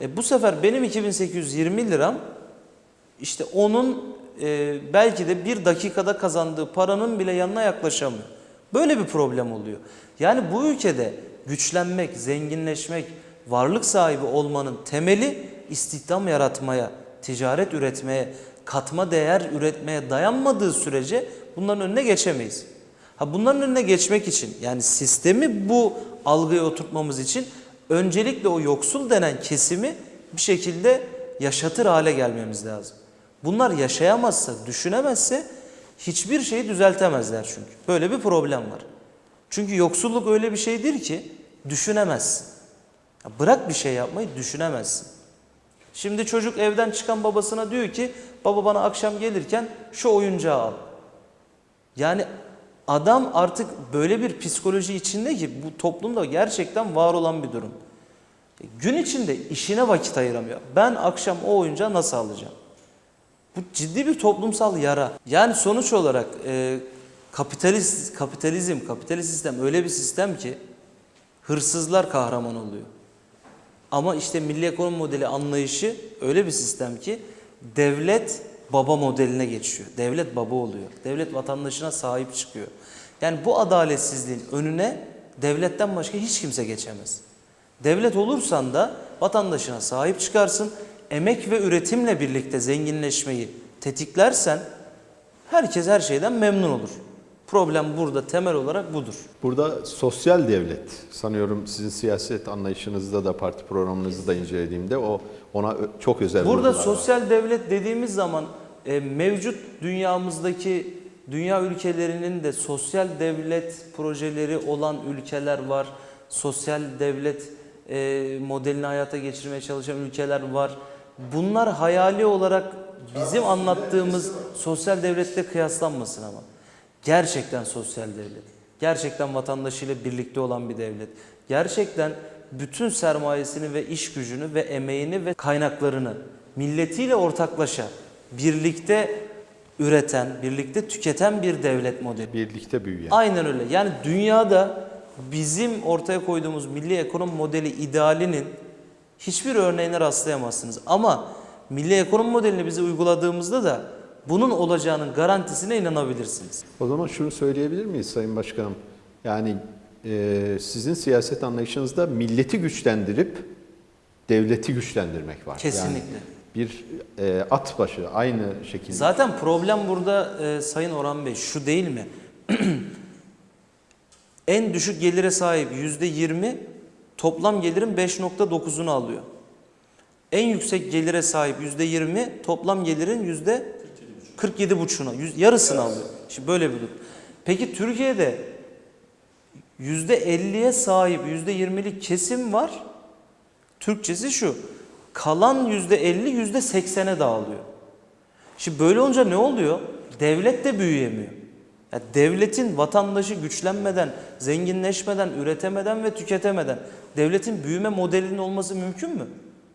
E bu sefer benim 2820 liram işte onun e, belki de bir dakikada kazandığı paranın bile yanına yaklaşamıyor. Böyle bir problem oluyor. Yani bu ülkede güçlenmek, zenginleşmek, varlık sahibi olmanın temeli istihdam yaratmaya, ticaret üretmeye, katma değer üretmeye dayanmadığı sürece bunların önüne geçemeyiz. Ha bunların önüne geçmek için yani sistemi bu algıya oturtmamız için öncelikle o yoksul denen kesimi bir şekilde yaşatır hale gelmemiz lazım. Bunlar yaşayamazsa, düşünemezse hiçbir şeyi düzeltemezler çünkü. Böyle bir problem var. Çünkü yoksulluk öyle bir şeydir ki düşünemezsin. Ya bırak bir şey yapmayı düşünemezsin. Şimdi çocuk evden çıkan babasına diyor ki baba bana akşam gelirken şu oyuncağı al. Yani adam artık böyle bir psikoloji içinde ki bu toplumda gerçekten var olan bir durum. Gün içinde işine vakit ayıramıyor. Ben akşam o oyuncağı nasıl alacağım? Bu ciddi bir toplumsal yara. Yani sonuç olarak e, kapitalist kapitalizm, kapitalist sistem öyle bir sistem ki hırsızlar kahraman oluyor. Ama işte milli ekonomi modeli anlayışı öyle bir sistem ki devlet baba modeline geçiyor. Devlet baba oluyor. Devlet vatandaşına sahip çıkıyor. Yani bu adaletsizliğin önüne devletten başka hiç kimse geçemez. Devlet olursan da vatandaşına sahip çıkarsın. Emek ve üretimle birlikte zenginleşmeyi tetiklersen herkes her şeyden memnun olur. Problem burada temel olarak budur. Burada sosyal devlet sanıyorum sizin siyaset anlayışınızda da parti programınızı da incelediğimde o ona çok özel Burada vurgular var. sosyal devlet dediğimiz zaman e, mevcut dünyamızdaki Dünya ülkelerinin de sosyal devlet projeleri olan ülkeler var. Sosyal devlet e, modelini hayata geçirmeye çalışan ülkeler var. Bunlar hayali olarak bizim anlattığımız sosyal devlette kıyaslanmasın ama. Gerçekten sosyal devlet. Gerçekten vatandaşıyla birlikte olan bir devlet. Gerçekten bütün sermayesini ve iş gücünü ve emeğini ve kaynaklarını milletiyle ortaklaşa birlikte üreten, birlikte tüketen bir devlet modeli. Birlikte büyüyen. Aynen öyle. Yani dünyada bizim ortaya koyduğumuz milli ekonomi modeli idealinin hiçbir örneğine rastlayamazsınız. Ama milli ekonomi modelini bize uyguladığımızda da bunun olacağının garantisine inanabilirsiniz. O zaman şunu söyleyebilir miyiz Sayın Başkanım? Yani e, sizin siyaset anlayışınızda milleti güçlendirip devleti güçlendirmek var. Kesinlikle. Yani bir e, at başı aynı şekilde. Zaten problem burada e, Sayın Orhan Bey şu değil mi? <clears throat> en düşük gelire sahip yüzde 20 toplam gelirin 5.9'unu alıyor. En yüksek gelire sahip yüzde 20 toplam gelirin %47.5'una, yüz- yarısını alıyor. Şimdi böyle bir durum. Peki Türkiye'de yüzde 50'ye sahip yüzde 20'lik kesim var. Türkçesi şu. Kalan yüzde 50 yüzde 80'e dağılıyor. Şimdi böyle olunca ne oluyor? Devlet de büyüyemiyor. Ya devletin vatandaşı güçlenmeden, zenginleşmeden, üretemeden ve tüketemeden devletin büyüme modelinin olması mümkün mü?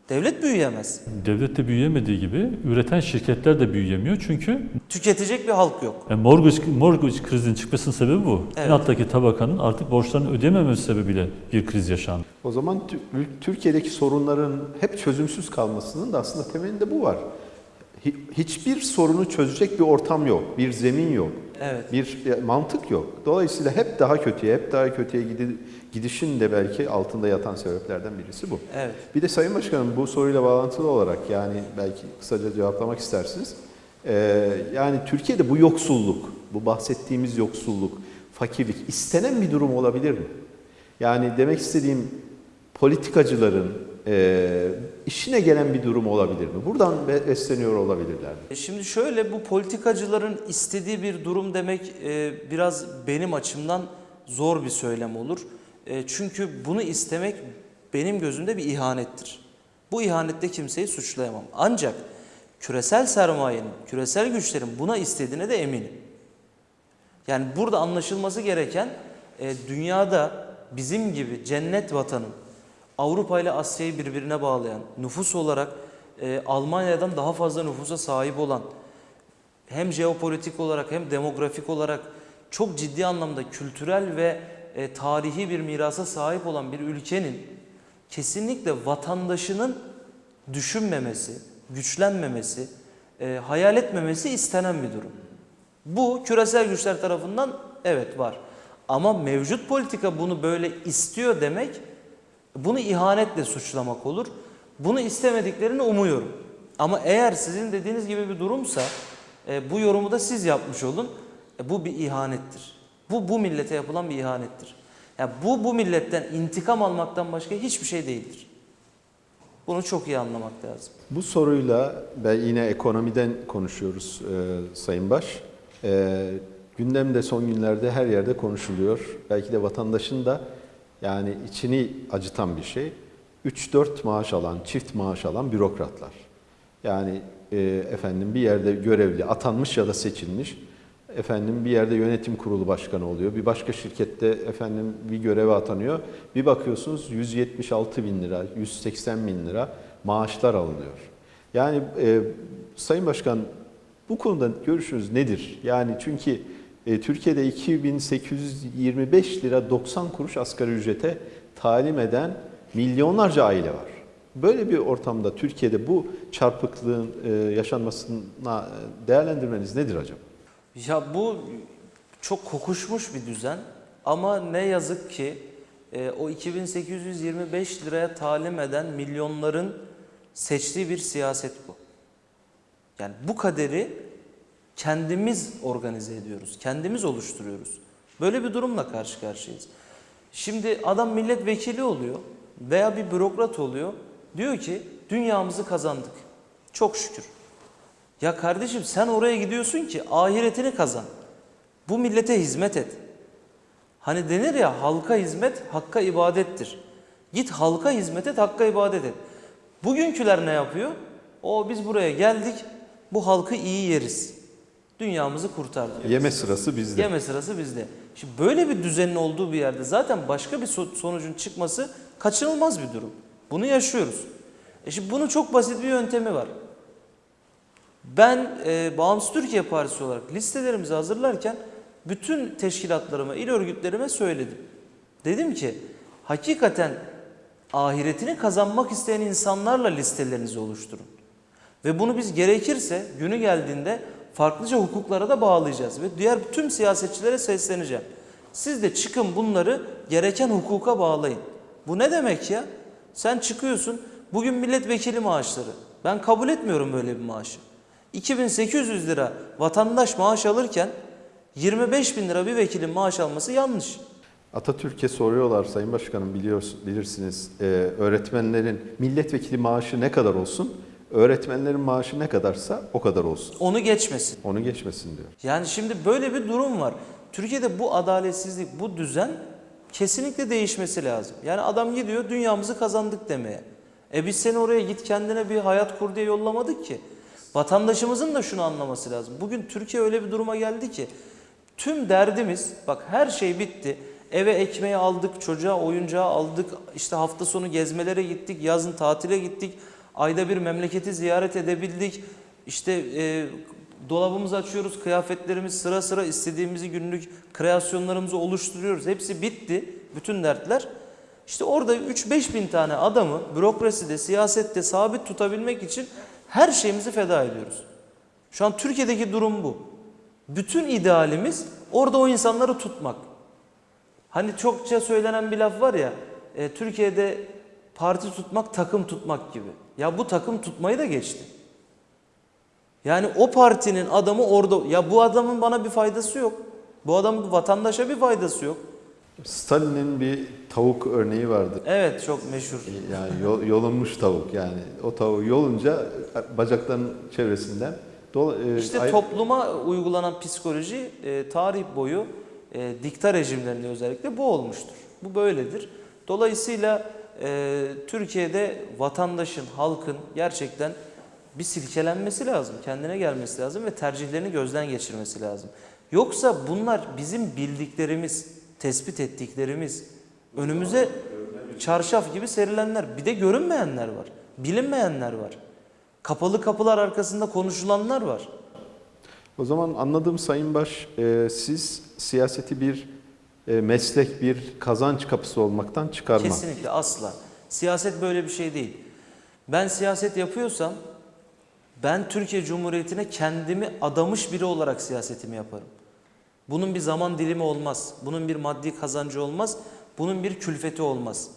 Devlet büyüyemez. Devlet de büyüyemediği gibi üreten şirketler de büyüyemiyor. Çünkü Tüketecek bir halk yok. e, mortgage, mortgage krizinin çıkmasının sebebi bu. Evet. En alttaki tabakanın artık borçlarını ödeyememesi sebebiyle bir kriz yaşandı. O zaman Tü- Türkiye'deki sorunların hep çözümsüz kalmasının da aslında temelinde bu var. Hi- Hiçbir sorunu çözecek bir ortam yok, bir zemin yok, Evet. bir mantık yok. Dolayısıyla hep daha kötüye, hep daha kötüye gidi- gidişin de belki altında yatan sebeplerden birisi bu. Evet. Bir de Sayın Başkanım bu soruyla bağlantılı olarak yani belki kısaca cevaplamak istersiniz. Ee, yani Türkiye'de bu yoksulluk, bu bahsettiğimiz yoksulluk, fakirlik istenen bir durum olabilir mi? Yani demek istediğim politikacıların e, işine gelen bir durum olabilir mi? Buradan be- besleniyor olabilirler mi? E Şimdi şöyle bu politikacıların istediği bir durum demek e, biraz benim açımdan zor bir söylem olur. E, çünkü bunu istemek benim gözümde bir ihanettir. Bu ihanette kimseyi suçlayamam. Ancak küresel sermayenin, küresel güçlerin buna istediğine de eminim. Yani burada anlaşılması gereken e, dünyada bizim gibi cennet vatanın Avrupa ile Asya'yı birbirine bağlayan, nüfus olarak e, Almanya'dan daha fazla nüfusa sahip olan, hem jeopolitik olarak hem demografik olarak çok ciddi anlamda kültürel ve e, tarihi bir mirasa sahip olan bir ülkenin kesinlikle vatandaşının düşünmemesi, güçlenmemesi, e, hayal etmemesi istenen bir durum. Bu küresel güçler tarafından evet var. Ama mevcut politika bunu böyle istiyor demek bunu ihanetle suçlamak olur. Bunu istemediklerini umuyorum. Ama eğer sizin dediğiniz gibi bir durumsa e, bu yorumu da siz yapmış olun. E, bu bir ihanettir. Bu bu millete yapılan bir ihanettir. Yani bu bu milletten intikam almaktan başka hiçbir şey değildir. Bunu çok iyi anlamak lazım. Bu soruyla ben yine ekonomiden konuşuyoruz e, Sayın Baş. E, gündemde son günlerde her yerde konuşuluyor. Belki de vatandaşın da yani içini acıtan bir şey. 3-4 maaş alan, çift maaş alan bürokratlar. Yani e, efendim bir yerde görevli, atanmış ya da seçilmiş. Efendim bir yerde yönetim kurulu başkanı oluyor. Bir başka şirkette efendim bir göreve atanıyor. Bir bakıyorsunuz 176 bin lira, 180 bin lira maaşlar alınıyor. Yani e, Sayın Başkan bu konuda görüşünüz nedir? Yani çünkü e, Türkiye'de 2825 lira 90 kuruş asgari ücrete talim eden milyonlarca aile var. Böyle bir ortamda Türkiye'de bu çarpıklığın e, yaşanmasına e, değerlendirmeniz nedir acaba? Ya bu çok kokuşmuş bir düzen ama ne yazık ki o 2825 liraya talim eden milyonların seçtiği bir siyaset bu. Yani bu kaderi kendimiz organize ediyoruz, kendimiz oluşturuyoruz. Böyle bir durumla karşı karşıyayız. Şimdi adam milletvekili oluyor veya bir bürokrat oluyor. Diyor ki dünyamızı kazandık. Çok şükür. Ya kardeşim sen oraya gidiyorsun ki ahiretini kazan. Bu millete hizmet et. Hani denir ya halka hizmet hakka ibadettir. Git halka hizmet et, hakka ibadet et. Bugünküler ne yapıyor? O biz buraya geldik, bu halkı iyi yeriz. Dünyamızı kurtar diyor. Yeme sırası bizde. Yeme sırası bizde. Şimdi böyle bir düzenin olduğu bir yerde zaten başka bir so- sonucun çıkması kaçınılmaz bir durum. Bunu yaşıyoruz. E şimdi bunun çok basit bir yöntemi var. Ben e, Bağımsız Türkiye Partisi olarak listelerimizi hazırlarken bütün teşkilatlarıma, il örgütlerime söyledim. Dedim ki hakikaten ahiretini kazanmak isteyen insanlarla listelerinizi oluşturun. Ve bunu biz gerekirse günü geldiğinde farklıca hukuklara da bağlayacağız. Ve diğer tüm siyasetçilere sesleneceğim. Siz de çıkın bunları gereken hukuka bağlayın. Bu ne demek ya? Sen çıkıyorsun bugün milletvekili maaşları. Ben kabul etmiyorum böyle bir maaşı. 2800 lira vatandaş maaş alırken 25 bin lira bir vekilin maaş alması yanlış. Atatürk'e soruyorlar Sayın Başkanım biliyorsun, bilirsiniz e, öğretmenlerin milletvekili maaşı ne kadar olsun? Öğretmenlerin maaşı ne kadarsa o kadar olsun. Onu geçmesin. Onu geçmesin diyor. Yani şimdi böyle bir durum var. Türkiye'de bu adaletsizlik, bu düzen kesinlikle değişmesi lazım. Yani adam gidiyor dünyamızı kazandık demeye. E biz seni oraya git kendine bir hayat kur diye yollamadık ki. Vatandaşımızın da şunu anlaması lazım. Bugün Türkiye öyle bir duruma geldi ki tüm derdimiz bak her şey bitti. Eve ekmeği aldık, çocuğa oyuncağı aldık, işte hafta sonu gezmelere gittik, yazın tatile gittik, ayda bir memleketi ziyaret edebildik. İşte e, dolabımızı açıyoruz, kıyafetlerimiz sıra sıra istediğimizi günlük kreasyonlarımızı oluşturuyoruz. Hepsi bitti, bütün dertler. İşte orada 3-5 bin tane adamı bürokraside, siyasette sabit tutabilmek için her şeyimizi feda ediyoruz. Şu an Türkiye'deki durum bu. Bütün idealimiz orada o insanları tutmak. Hani çokça söylenen bir laf var ya, e, Türkiye'de parti tutmak takım tutmak gibi. Ya bu takım tutmayı da geçti. Yani o partinin adamı orada, ya bu adamın bana bir faydası yok. Bu adamın vatandaşa bir faydası yok. Stalin'in bir tavuk örneği vardı. Evet çok meşhur. Yani yol- yolunmuş tavuk yani. O tavuğu yolunca bacaklarının çevresinden dola- e, İşte ay- topluma uygulanan psikoloji e, tarih boyu e, dikta rejimlerinde özellikle bu olmuştur. Bu böyledir. Dolayısıyla e, Türkiye'de vatandaşın, halkın gerçekten bir silkelenmesi lazım, kendine gelmesi lazım ve tercihlerini gözden geçirmesi lazım. Yoksa bunlar bizim bildiklerimiz, tespit ettiklerimiz, önümüze çarşaf gibi serilenler, bir de görünmeyenler var, bilinmeyenler var. Kapalı kapılar arkasında konuşulanlar var. O zaman anladığım Sayın Baş, e, siz siyaseti bir meslek, bir kazanç kapısı olmaktan çıkarma. Kesinlikle asla. Siyaset böyle bir şey değil. Ben siyaset yapıyorsam ben Türkiye Cumhuriyeti'ne kendimi adamış biri olarak siyasetimi yaparım. Bunun bir zaman dilimi olmaz. Bunun bir maddi kazancı olmaz. Bunun bir külfeti olmaz.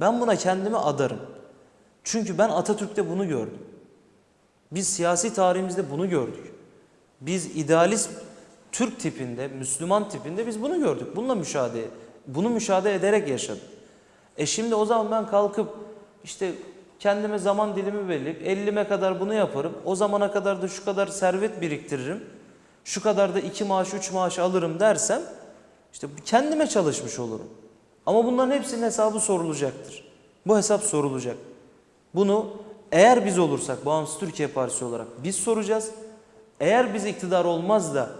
Ben buna kendimi adarım. Çünkü ben Atatürk'te bunu gördüm. Biz siyasi tarihimizde bunu gördük. Biz idealist Türk tipinde, Müslüman tipinde biz bunu gördük. Bununla müşahede, bunu müşahede ederek yaşadık. E şimdi o zaman ben kalkıp işte kendime zaman dilimi belirleyip 50'me kadar bunu yaparım. O zamana kadar da şu kadar servet biriktiririm. Şu kadar da iki maaş, üç maaş alırım dersem işte kendime çalışmış olurum. Ama bunların hepsinin hesabı sorulacaktır. Bu hesap sorulacak. Bunu eğer biz olursak Bağımsız Türkiye Partisi olarak biz soracağız. Eğer biz iktidar olmaz da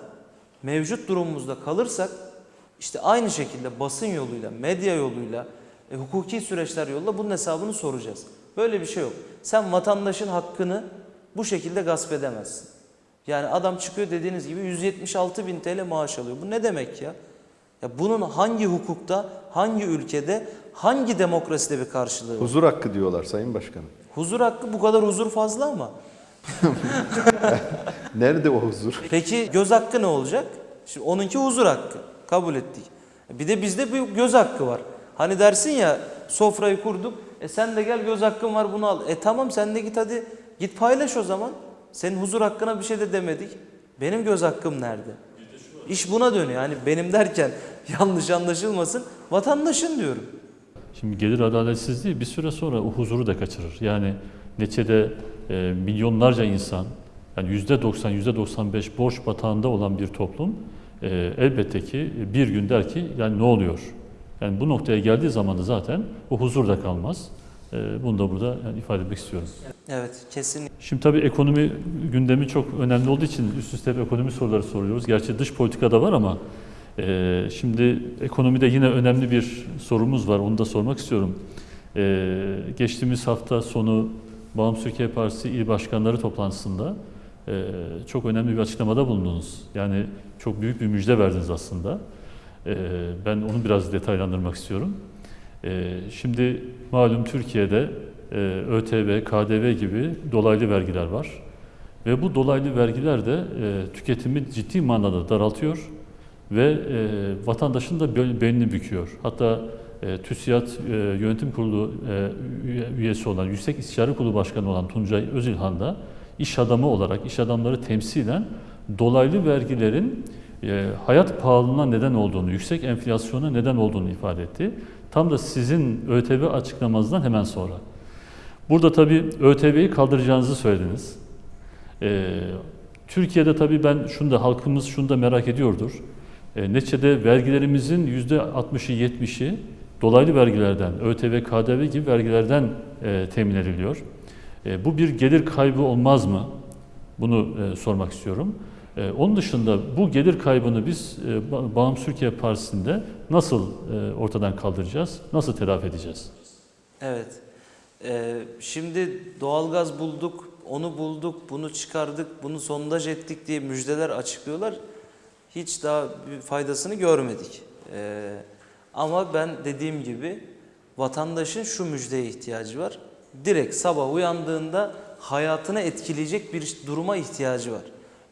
mevcut durumumuzda kalırsak işte aynı şekilde basın yoluyla, medya yoluyla, e, hukuki süreçler yoluyla bunun hesabını soracağız. Böyle bir şey yok. Sen vatandaşın hakkını bu şekilde gasp edemezsin. Yani adam çıkıyor dediğiniz gibi 176 bin TL maaş alıyor. Bu ne demek ya? Ya bunun hangi hukukta, hangi ülkede, hangi demokraside bir karşılığı var? Huzur hakkı diyorlar Sayın Başkanım. Huzur hakkı bu kadar huzur fazla ama. <laughs> Nerede o huzur? Peki göz hakkı ne olacak? Şimdi onunki huzur hakkı. Kabul ettik. Bir de bizde bir göz hakkı var. Hani dersin ya sofrayı kurduk. E sen de gel göz hakkın var bunu al. E tamam sen de git hadi git paylaş o zaman. Senin huzur hakkına bir şey de demedik. Benim göz hakkım nerede? İş buna dönüyor. Yani benim derken <laughs> yanlış anlaşılmasın. Vatandaşın diyorum. Şimdi gelir adaletsizliği bir süre sonra o huzuru da kaçırır. Yani neçede e, milyonlarca insan, yani yüzde 90, yüzde 95 borç batağında olan bir toplum e, elbette ki bir gün der ki yani ne oluyor? Yani bu noktaya geldiği zaman da zaten o huzur da kalmaz. E, bunu da burada yani ifade etmek istiyorum. Evet, kesin. Şimdi tabii ekonomi gündemi çok önemli olduğu için üst üste hep ekonomi soruları soruyoruz. Gerçi dış politikada var ama e, şimdi ekonomide yine önemli bir sorumuz var. Onu da sormak istiyorum. E, geçtiğimiz hafta sonu Bağımsız Türkiye Partisi İl Başkanları toplantısında e, çok önemli bir açıklamada bulundunuz. Yani çok büyük bir müjde verdiniz aslında. E, ben onu biraz detaylandırmak istiyorum. E, şimdi malum Türkiye'de e, ÖTV, KDV gibi dolaylı vergiler var. Ve bu dolaylı vergiler de e, tüketimi ciddi manada daraltıyor ve e, vatandaşın da bel- belini büküyor. Hatta e, TÜSİAD e, Yönetim Kurulu e, üye- üyesi olan, Yüksek İstişare Kurulu Başkanı olan Tuncay Özilhan da iş adamı olarak, iş adamları temsilen dolaylı vergilerin e, hayat pahalılığına neden olduğunu, yüksek enflasyona neden olduğunu ifade etti. Tam da sizin ÖTV açıklamanızdan hemen sonra. Burada tabii ÖTV'yi kaldıracağınızı söylediniz. Türkiye'de tabii ben şunu da halkımız şunu da merak ediyordur. E, neticede vergilerimizin yüzde 60'ı 70'i dolaylı vergilerden, ÖTV, KDV gibi vergilerden e, temin ediliyor. E, bu bir gelir kaybı olmaz mı? Bunu e, sormak istiyorum. E, onun dışında bu gelir kaybını biz e, Ba- Bağımsız Türkiye Partisi'nde nasıl e, ortadan kaldıracağız, nasıl telafi edeceğiz? Evet. Ee, şimdi doğalgaz bulduk, onu bulduk, bunu çıkardık, bunu sondaj ettik diye müjdeler açıklıyorlar. Hiç daha bir faydasını görmedik. Ee, ama ben dediğim gibi vatandaşın şu müjdeye ihtiyacı var. Direkt sabah uyandığında hayatını etkileyecek bir duruma ihtiyacı var.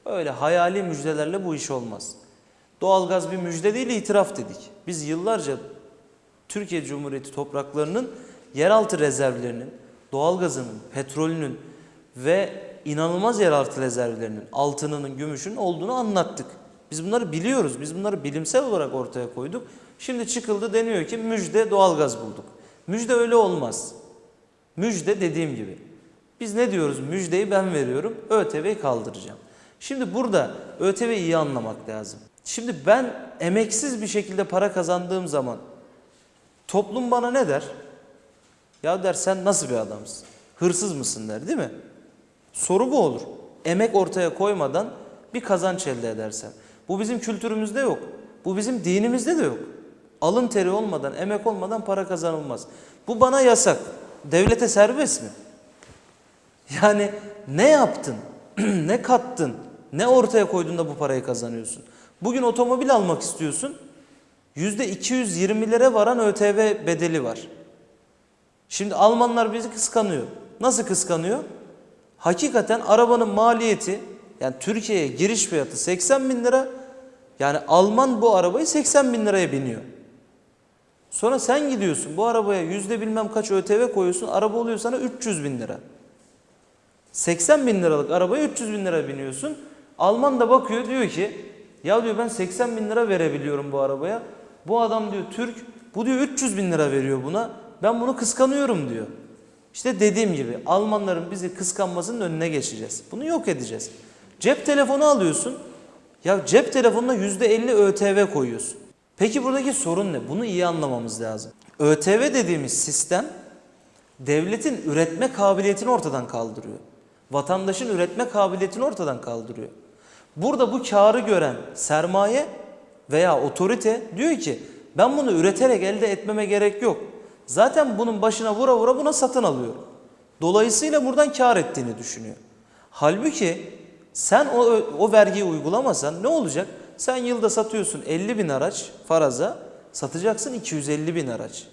Öyle hayali müjdelerle bu iş olmaz. Doğalgaz bir müjde değil itiraf dedik. Biz yıllarca Türkiye Cumhuriyeti topraklarının yeraltı rezervlerinin, doğalgazının, petrolünün ve inanılmaz yeraltı rezervlerinin, altınının, gümüşün olduğunu anlattık. Biz bunları biliyoruz. Biz bunları bilimsel olarak ortaya koyduk. Şimdi çıkıldı deniyor ki müjde doğalgaz bulduk. Müjde öyle olmaz. Müjde dediğim gibi. Biz ne diyoruz? Müjdeyi ben veriyorum. ÖTV'yi kaldıracağım. Şimdi burada ÖTV'yi iyi anlamak lazım. Şimdi ben emeksiz bir şekilde para kazandığım zaman toplum bana ne der? Ya der sen nasıl bir adamsın? Hırsız mısın der değil mi? Soru bu olur. Emek ortaya koymadan bir kazanç elde edersen. Bu bizim kültürümüzde yok. Bu bizim dinimizde de yok. Alın teri olmadan, emek olmadan para kazanılmaz. Bu bana yasak. Devlete serbest mi? Yani ne yaptın? <clears throat> ne kattın? Ne ortaya koydun da bu parayı kazanıyorsun? Bugün otomobil almak istiyorsun. %220'lere varan ÖTV bedeli var. Şimdi Almanlar bizi kıskanıyor. Nasıl kıskanıyor? Hakikaten arabanın maliyeti yani Türkiye'ye giriş fiyatı 80 bin lira. Yani Alman bu arabayı 80 bin liraya biniyor. Sonra sen gidiyorsun bu arabaya yüzde bilmem kaç ÖTV koyuyorsun. Araba oluyor sana 300 bin lira. 80 bin liralık arabaya 300 bin lira biniyorsun. Alman da bakıyor diyor ki ya diyor ben 80 bin lira verebiliyorum bu arabaya. Bu adam diyor Türk bu diyor 300 bin lira veriyor buna. Ben bunu kıskanıyorum diyor. İşte dediğim gibi Almanların bizi kıskanmasının önüne geçeceğiz. Bunu yok edeceğiz. Cep telefonu alıyorsun. Ya cep telefonuna %50 ÖTV koyuyorsun. Peki buradaki sorun ne? Bunu iyi anlamamız lazım. ÖTV dediğimiz sistem devletin üretme kabiliyetini ortadan kaldırıyor. Vatandaşın üretme kabiliyetini ortadan kaldırıyor. Burada bu karı gören sermaye veya otorite diyor ki ben bunu üreterek elde etmeme gerek yok. Zaten bunun başına vura vura buna satın alıyorum. Dolayısıyla buradan kar ettiğini düşünüyor. Halbuki sen o, o vergiyi uygulamasan ne olacak? Sen yılda satıyorsun 50 bin araç faraza, satacaksın 250 bin araç.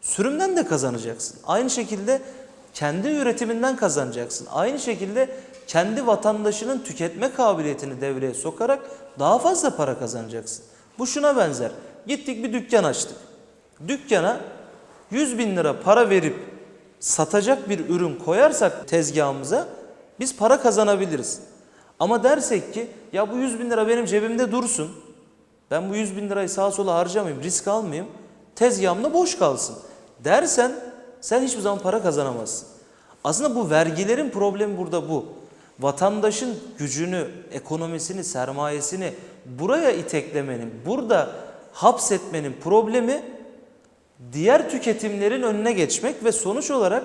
Sürümden de kazanacaksın. Aynı şekilde kendi üretiminden kazanacaksın. Aynı şekilde kendi vatandaşının tüketme kabiliyetini devreye sokarak daha fazla para kazanacaksın. Bu şuna benzer. Gittik bir dükkan açtık. Dükkana 100 bin lira para verip satacak bir ürün koyarsak tezgahımıza biz para kazanabiliriz. Ama dersek ki ya bu 100 bin lira benim cebimde dursun. Ben bu 100 bin lirayı sağa sola harcamayayım, risk almayayım. Tezgahımda boş kalsın. Dersen sen hiçbir zaman para kazanamazsın. Aslında bu vergilerin problemi burada bu. Vatandaşın gücünü, ekonomisini, sermayesini buraya iteklemenin, burada hapsetmenin problemi diğer tüketimlerin önüne geçmek ve sonuç olarak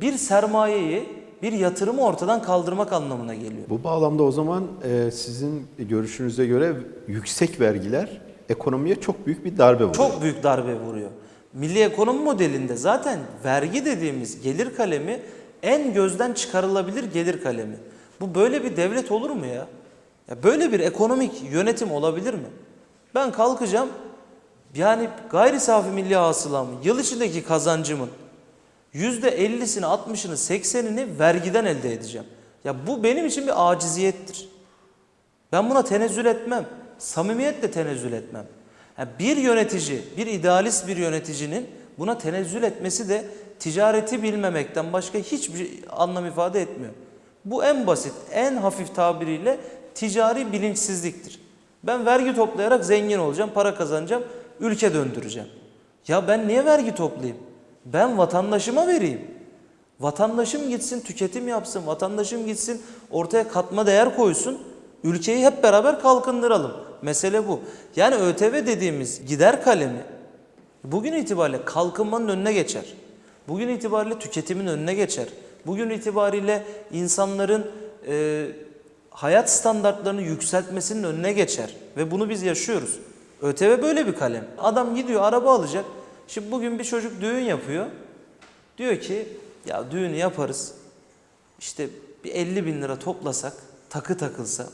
bir sermayeyi, bir yatırımı ortadan kaldırmak anlamına geliyor. Bu bağlamda o zaman e, sizin görüşünüze göre yüksek vergiler ekonomiye çok büyük bir darbe vuruyor. Çok büyük darbe vuruyor. Milli ekonomi modelinde zaten vergi dediğimiz gelir kalemi en gözden çıkarılabilir gelir kalemi. Bu böyle bir devlet olur mu ya? Ya böyle bir ekonomik yönetim olabilir mi? Ben kalkacağım yani gayri safi milli hasılamın yıl içindeki kazancımın %50'sini, 60'ını, 80'ini vergiden elde edeceğim. Ya bu benim için bir aciziyettir. Ben buna tenezzül etmem. Samimiyetle tenezzül etmem. Yani bir yönetici, bir idealist bir yöneticinin buna tenezzül etmesi de ticareti bilmemekten başka hiçbir anlam ifade etmiyor. Bu en basit, en hafif tabiriyle ticari bilinçsizliktir. Ben vergi toplayarak zengin olacağım, para kazanacağım, ülke döndüreceğim. Ya ben niye vergi toplayayım? Ben vatandaşıma vereyim. Vatandaşım gitsin tüketim yapsın, vatandaşım gitsin ortaya katma değer koysun. Ülkeyi hep beraber kalkındıralım. Mesele bu. Yani ÖTV dediğimiz gider kalemi bugün itibariyle kalkınmanın önüne geçer. Bugün itibariyle tüketimin önüne geçer. Bugün itibariyle insanların e, hayat standartlarını yükseltmesinin önüne geçer. Ve bunu biz yaşıyoruz. ÖTV böyle bir kalem. Adam gidiyor araba alacak. Şimdi bugün bir çocuk düğün yapıyor. Diyor ki ya düğünü yaparız. İşte bir 50 bin lira toplasak, takı takılsa,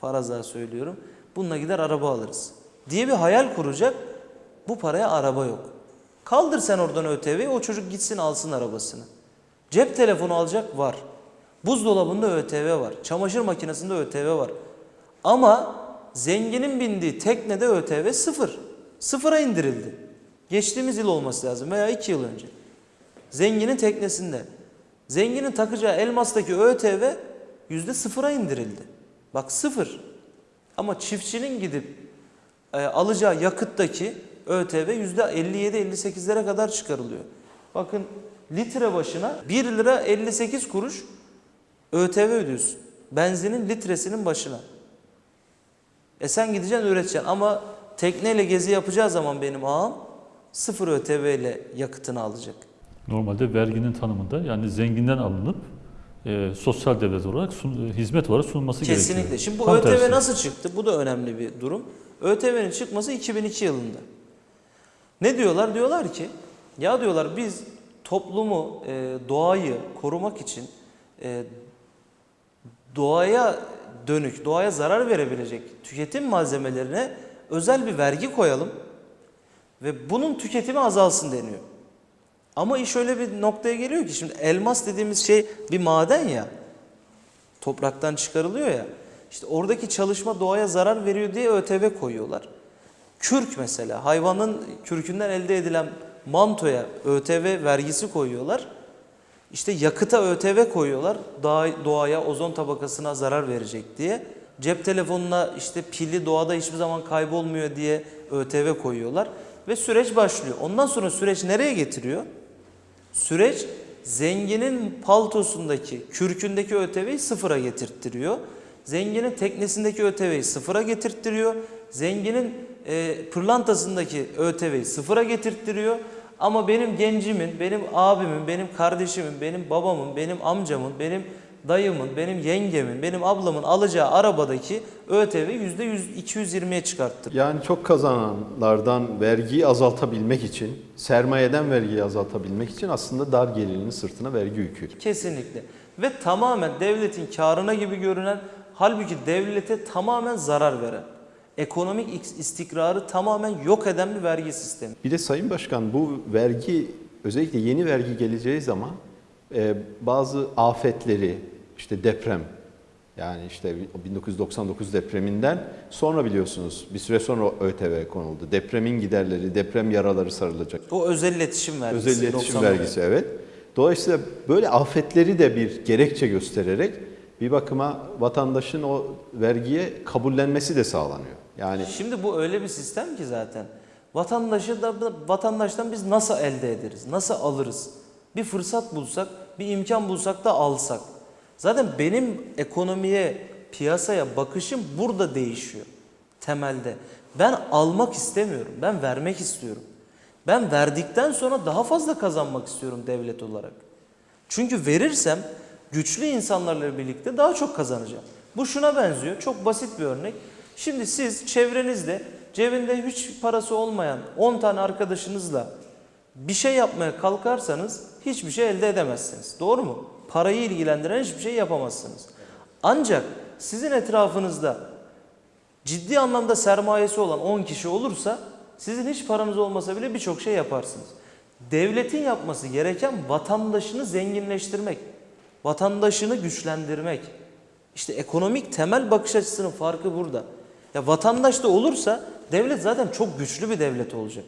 faraza söylüyorum. Bununla gider araba alırız. Diye bir hayal kuracak. Bu paraya araba yok. Kaldır sen oradan ÖTV'yi o çocuk gitsin alsın arabasını. Cep telefonu alacak var. Buzdolabında ÖTV var. Çamaşır makinesinde ÖTV var. Ama zenginin bindiği teknede ÖTV sıfır. Sıfıra indirildi. Geçtiğimiz yıl olması lazım veya iki yıl önce. Zenginin teknesinde. Zenginin takacağı elmastaki ÖTV yüzde sıfıra indirildi. Bak sıfır. Ama çiftçinin gidip e, alacağı yakıttaki ÖTV yüzde 57-58'lere kadar çıkarılıyor. Bakın litre başına 1 lira 58 kuruş ÖTV ödüyorsun. Benzinin litresinin başına. E sen gideceksin üreteceksin ama tekneyle gezi yapacağı zaman benim ağam sıfır ÖTV ile yakıtını alacak. Normalde verginin tanımında yani zenginden alınıp e, sosyal devlet olarak sun- e, hizmet olarak sunulması gerekiyor. Kesinlikle. Şimdi bu Tam ÖTV tersi. nasıl çıktı? Bu da önemli bir durum. ÖTV'nin çıkması 2002 yılında. Ne diyorlar? Diyorlar ki ya diyorlar biz toplumu, e, doğayı korumak için e, doğaya dönük, doğaya zarar verebilecek tüketim malzemelerine özel bir vergi koyalım ve bunun tüketimi azalsın deniyor. Ama iş öyle bir noktaya geliyor ki şimdi elmas dediğimiz şey bir maden ya. Topraktan çıkarılıyor ya. İşte oradaki çalışma doğaya zarar veriyor diye ÖTV koyuyorlar. Kürk mesela hayvanın kürkünden elde edilen mantoya ÖTV vergisi koyuyorlar. İşte yakıta ÖTV koyuyorlar. Doğa- Doğaya, ozon tabakasına zarar verecek diye. Cep telefonuna işte pili doğada hiçbir zaman kaybolmuyor diye ÖTV koyuyorlar. Ve süreç başlıyor. Ondan sonra süreç nereye getiriyor? Süreç zenginin paltosundaki, kürkündeki ÖTV'yi sıfıra getirttiriyor. Zenginin teknesindeki ÖTV'yi sıfıra getirttiriyor. Zenginin e, pırlantasındaki ÖTV'yi sıfıra getirttiriyor. Ama benim gencimin, benim abimin, benim kardeşimin, benim babamın, benim amcamın, benim dayımın, benim yengemin, benim ablamın alacağı arabadaki ÖTV %100, 220'ye çıkarttır. Yani çok kazananlardan vergiyi azaltabilmek için, sermayeden vergiyi azaltabilmek için aslında dar gelirinin sırtına vergi yükü. Kesinlikle. Ve tamamen devletin karına gibi görünen halbuki devlete tamamen zarar veren, ekonomik istikrarı tamamen yok eden bir vergi sistemi. Bir de Sayın Başkan bu vergi özellikle yeni vergi geleceği zaman e, bazı afetleri işte deprem yani işte 1999 depreminden sonra biliyorsunuz bir süre sonra ÖTV konuldu. Depremin giderleri, deprem yaraları sarılacak. O özel iletişim vergisi. Özel iletişim 90'lı vergisi evet. Dolayısıyla böyle afetleri de bir gerekçe göstererek bir bakıma vatandaşın o vergiye kabullenmesi de sağlanıyor. Yani Şimdi bu öyle bir sistem ki zaten. Vatandaşı da vatandaştan biz nasıl elde ederiz? Nasıl alırız? Bir fırsat bulsak, bir imkan bulsak da alsak. Zaten benim ekonomiye, piyasaya bakışım burada değişiyor. temelde. Ben almak istemiyorum. Ben vermek istiyorum. Ben verdikten sonra daha fazla kazanmak istiyorum devlet olarak. Çünkü verirsem güçlü insanlarla birlikte daha çok kazanacağım. Bu şuna benziyor. Çok basit bir örnek. Şimdi siz çevrenizde cebinde hiç parası olmayan 10 tane arkadaşınızla bir şey yapmaya kalkarsanız hiçbir şey elde edemezsiniz. Doğru mu? Parayı ilgilendiren hiçbir şey yapamazsınız. Ancak sizin etrafınızda ciddi anlamda sermayesi olan 10 kişi olursa sizin hiç paranız olmasa bile birçok şey yaparsınız. Devletin yapması gereken vatandaşını zenginleştirmek, vatandaşını güçlendirmek. İşte ekonomik temel bakış açısının farkı burada. Ya vatandaş da olursa devlet zaten çok güçlü bir devlet olacak.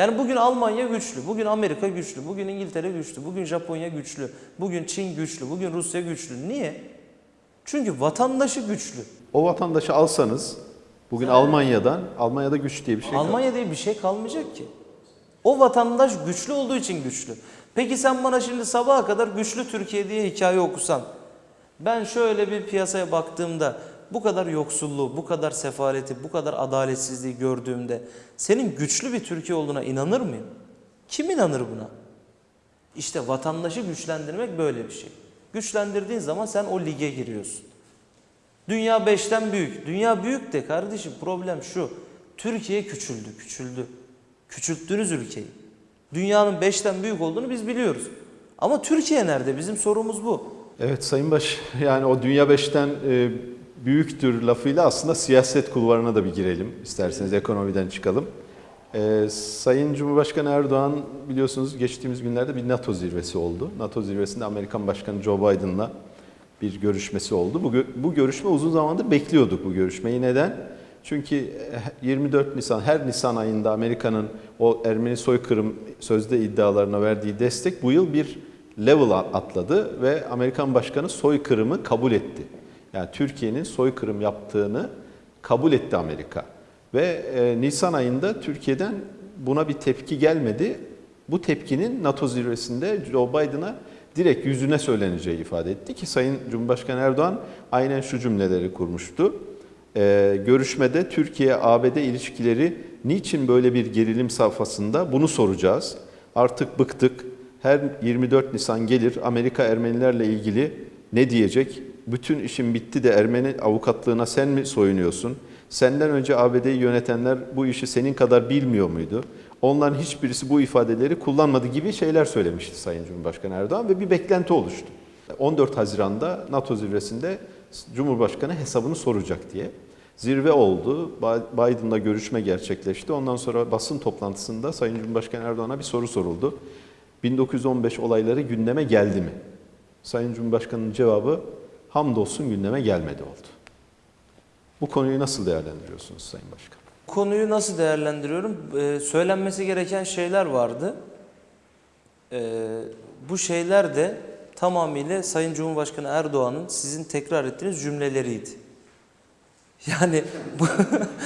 Yani bugün Almanya güçlü, bugün Amerika güçlü, bugün İngiltere güçlü, bugün Japonya güçlü, bugün Çin güçlü, bugün Rusya güçlü. Niye? Çünkü vatandaşı güçlü. O vatandaşı alsanız bugün Almanya'dan, Almanya'da güç diye bir şey. Almanya diye bir şey kalmayacak ki. O vatandaş güçlü olduğu için güçlü. Peki sen bana şimdi sabaha kadar güçlü Türkiye diye hikaye okusan. Ben şöyle bir piyasaya baktığımda bu kadar yoksulluğu, bu kadar sefaleti, bu kadar adaletsizliği gördüğümde senin güçlü bir Türkiye olduğuna inanır mıyım? Kim inanır buna? İşte vatandaşı güçlendirmek böyle bir şey. Güçlendirdiğin zaman sen o lige giriyorsun. Dünya beşten büyük. Dünya büyük de kardeşim problem şu. Türkiye küçüldü, küçüldü. Küçülttünüz ülkeyi. Dünyanın beşten büyük olduğunu biz biliyoruz. Ama Türkiye nerede? Bizim sorumuz bu. Evet Sayın Baş, yani o Dünya Beş'ten e, büyüktür lafıyla aslında siyaset kulvarına da bir girelim. İsterseniz ekonomiden çıkalım. E, Sayın Cumhurbaşkanı Erdoğan biliyorsunuz geçtiğimiz günlerde bir NATO zirvesi oldu. NATO zirvesinde Amerikan Başkanı Joe Biden'la bir görüşmesi oldu. Bu, bu görüşme uzun zamandır bekliyorduk bu görüşmeyi. Neden? Çünkü eh, 24 Nisan, her Nisan ayında Amerika'nın o Ermeni soykırım sözde iddialarına verdiği destek bu yıl bir level atladı ve Amerikan Başkanı soykırımı kabul etti. Yani Türkiye'nin soykırım yaptığını kabul etti Amerika. Ve e, Nisan ayında Türkiye'den buna bir tepki gelmedi. Bu tepkinin NATO zirvesinde Joe Biden'a direkt yüzüne söyleneceği ifade etti ki Sayın Cumhurbaşkanı Erdoğan aynen şu cümleleri kurmuştu. Ee, görüşmede Türkiye-ABD ilişkileri niçin böyle bir gerilim safhasında bunu soracağız. Artık bıktık. Her 24 Nisan gelir Amerika Ermenilerle ilgili ne diyecek? Bütün işin bitti de Ermeni avukatlığına sen mi soyunuyorsun? Senden önce ABD'yi yönetenler bu işi senin kadar bilmiyor muydu? Onların hiçbirisi bu ifadeleri kullanmadı gibi şeyler söylemişti Sayın Cumhurbaşkanı Erdoğan ve bir beklenti oluştu. 14 Haziran'da NATO zirvesinde Cumhurbaşkanı hesabını soracak diye. Zirve oldu. Biden'la görüşme gerçekleşti. Ondan sonra basın toplantısında Sayın Cumhurbaşkanı Erdoğan'a bir soru soruldu. 1915 olayları gündeme geldi mi? Sayın Cumhurbaşkanı'nın cevabı hamdolsun gündeme gelmedi oldu. Bu konuyu nasıl değerlendiriyorsunuz Sayın Başkan? Konuyu nasıl değerlendiriyorum? Ee, söylenmesi gereken şeyler vardı. Ee, bu şeyler de tamamıyla Sayın Cumhurbaşkanı Erdoğan'ın sizin tekrar ettiğiniz cümleleriydi. <laughs> Yani bu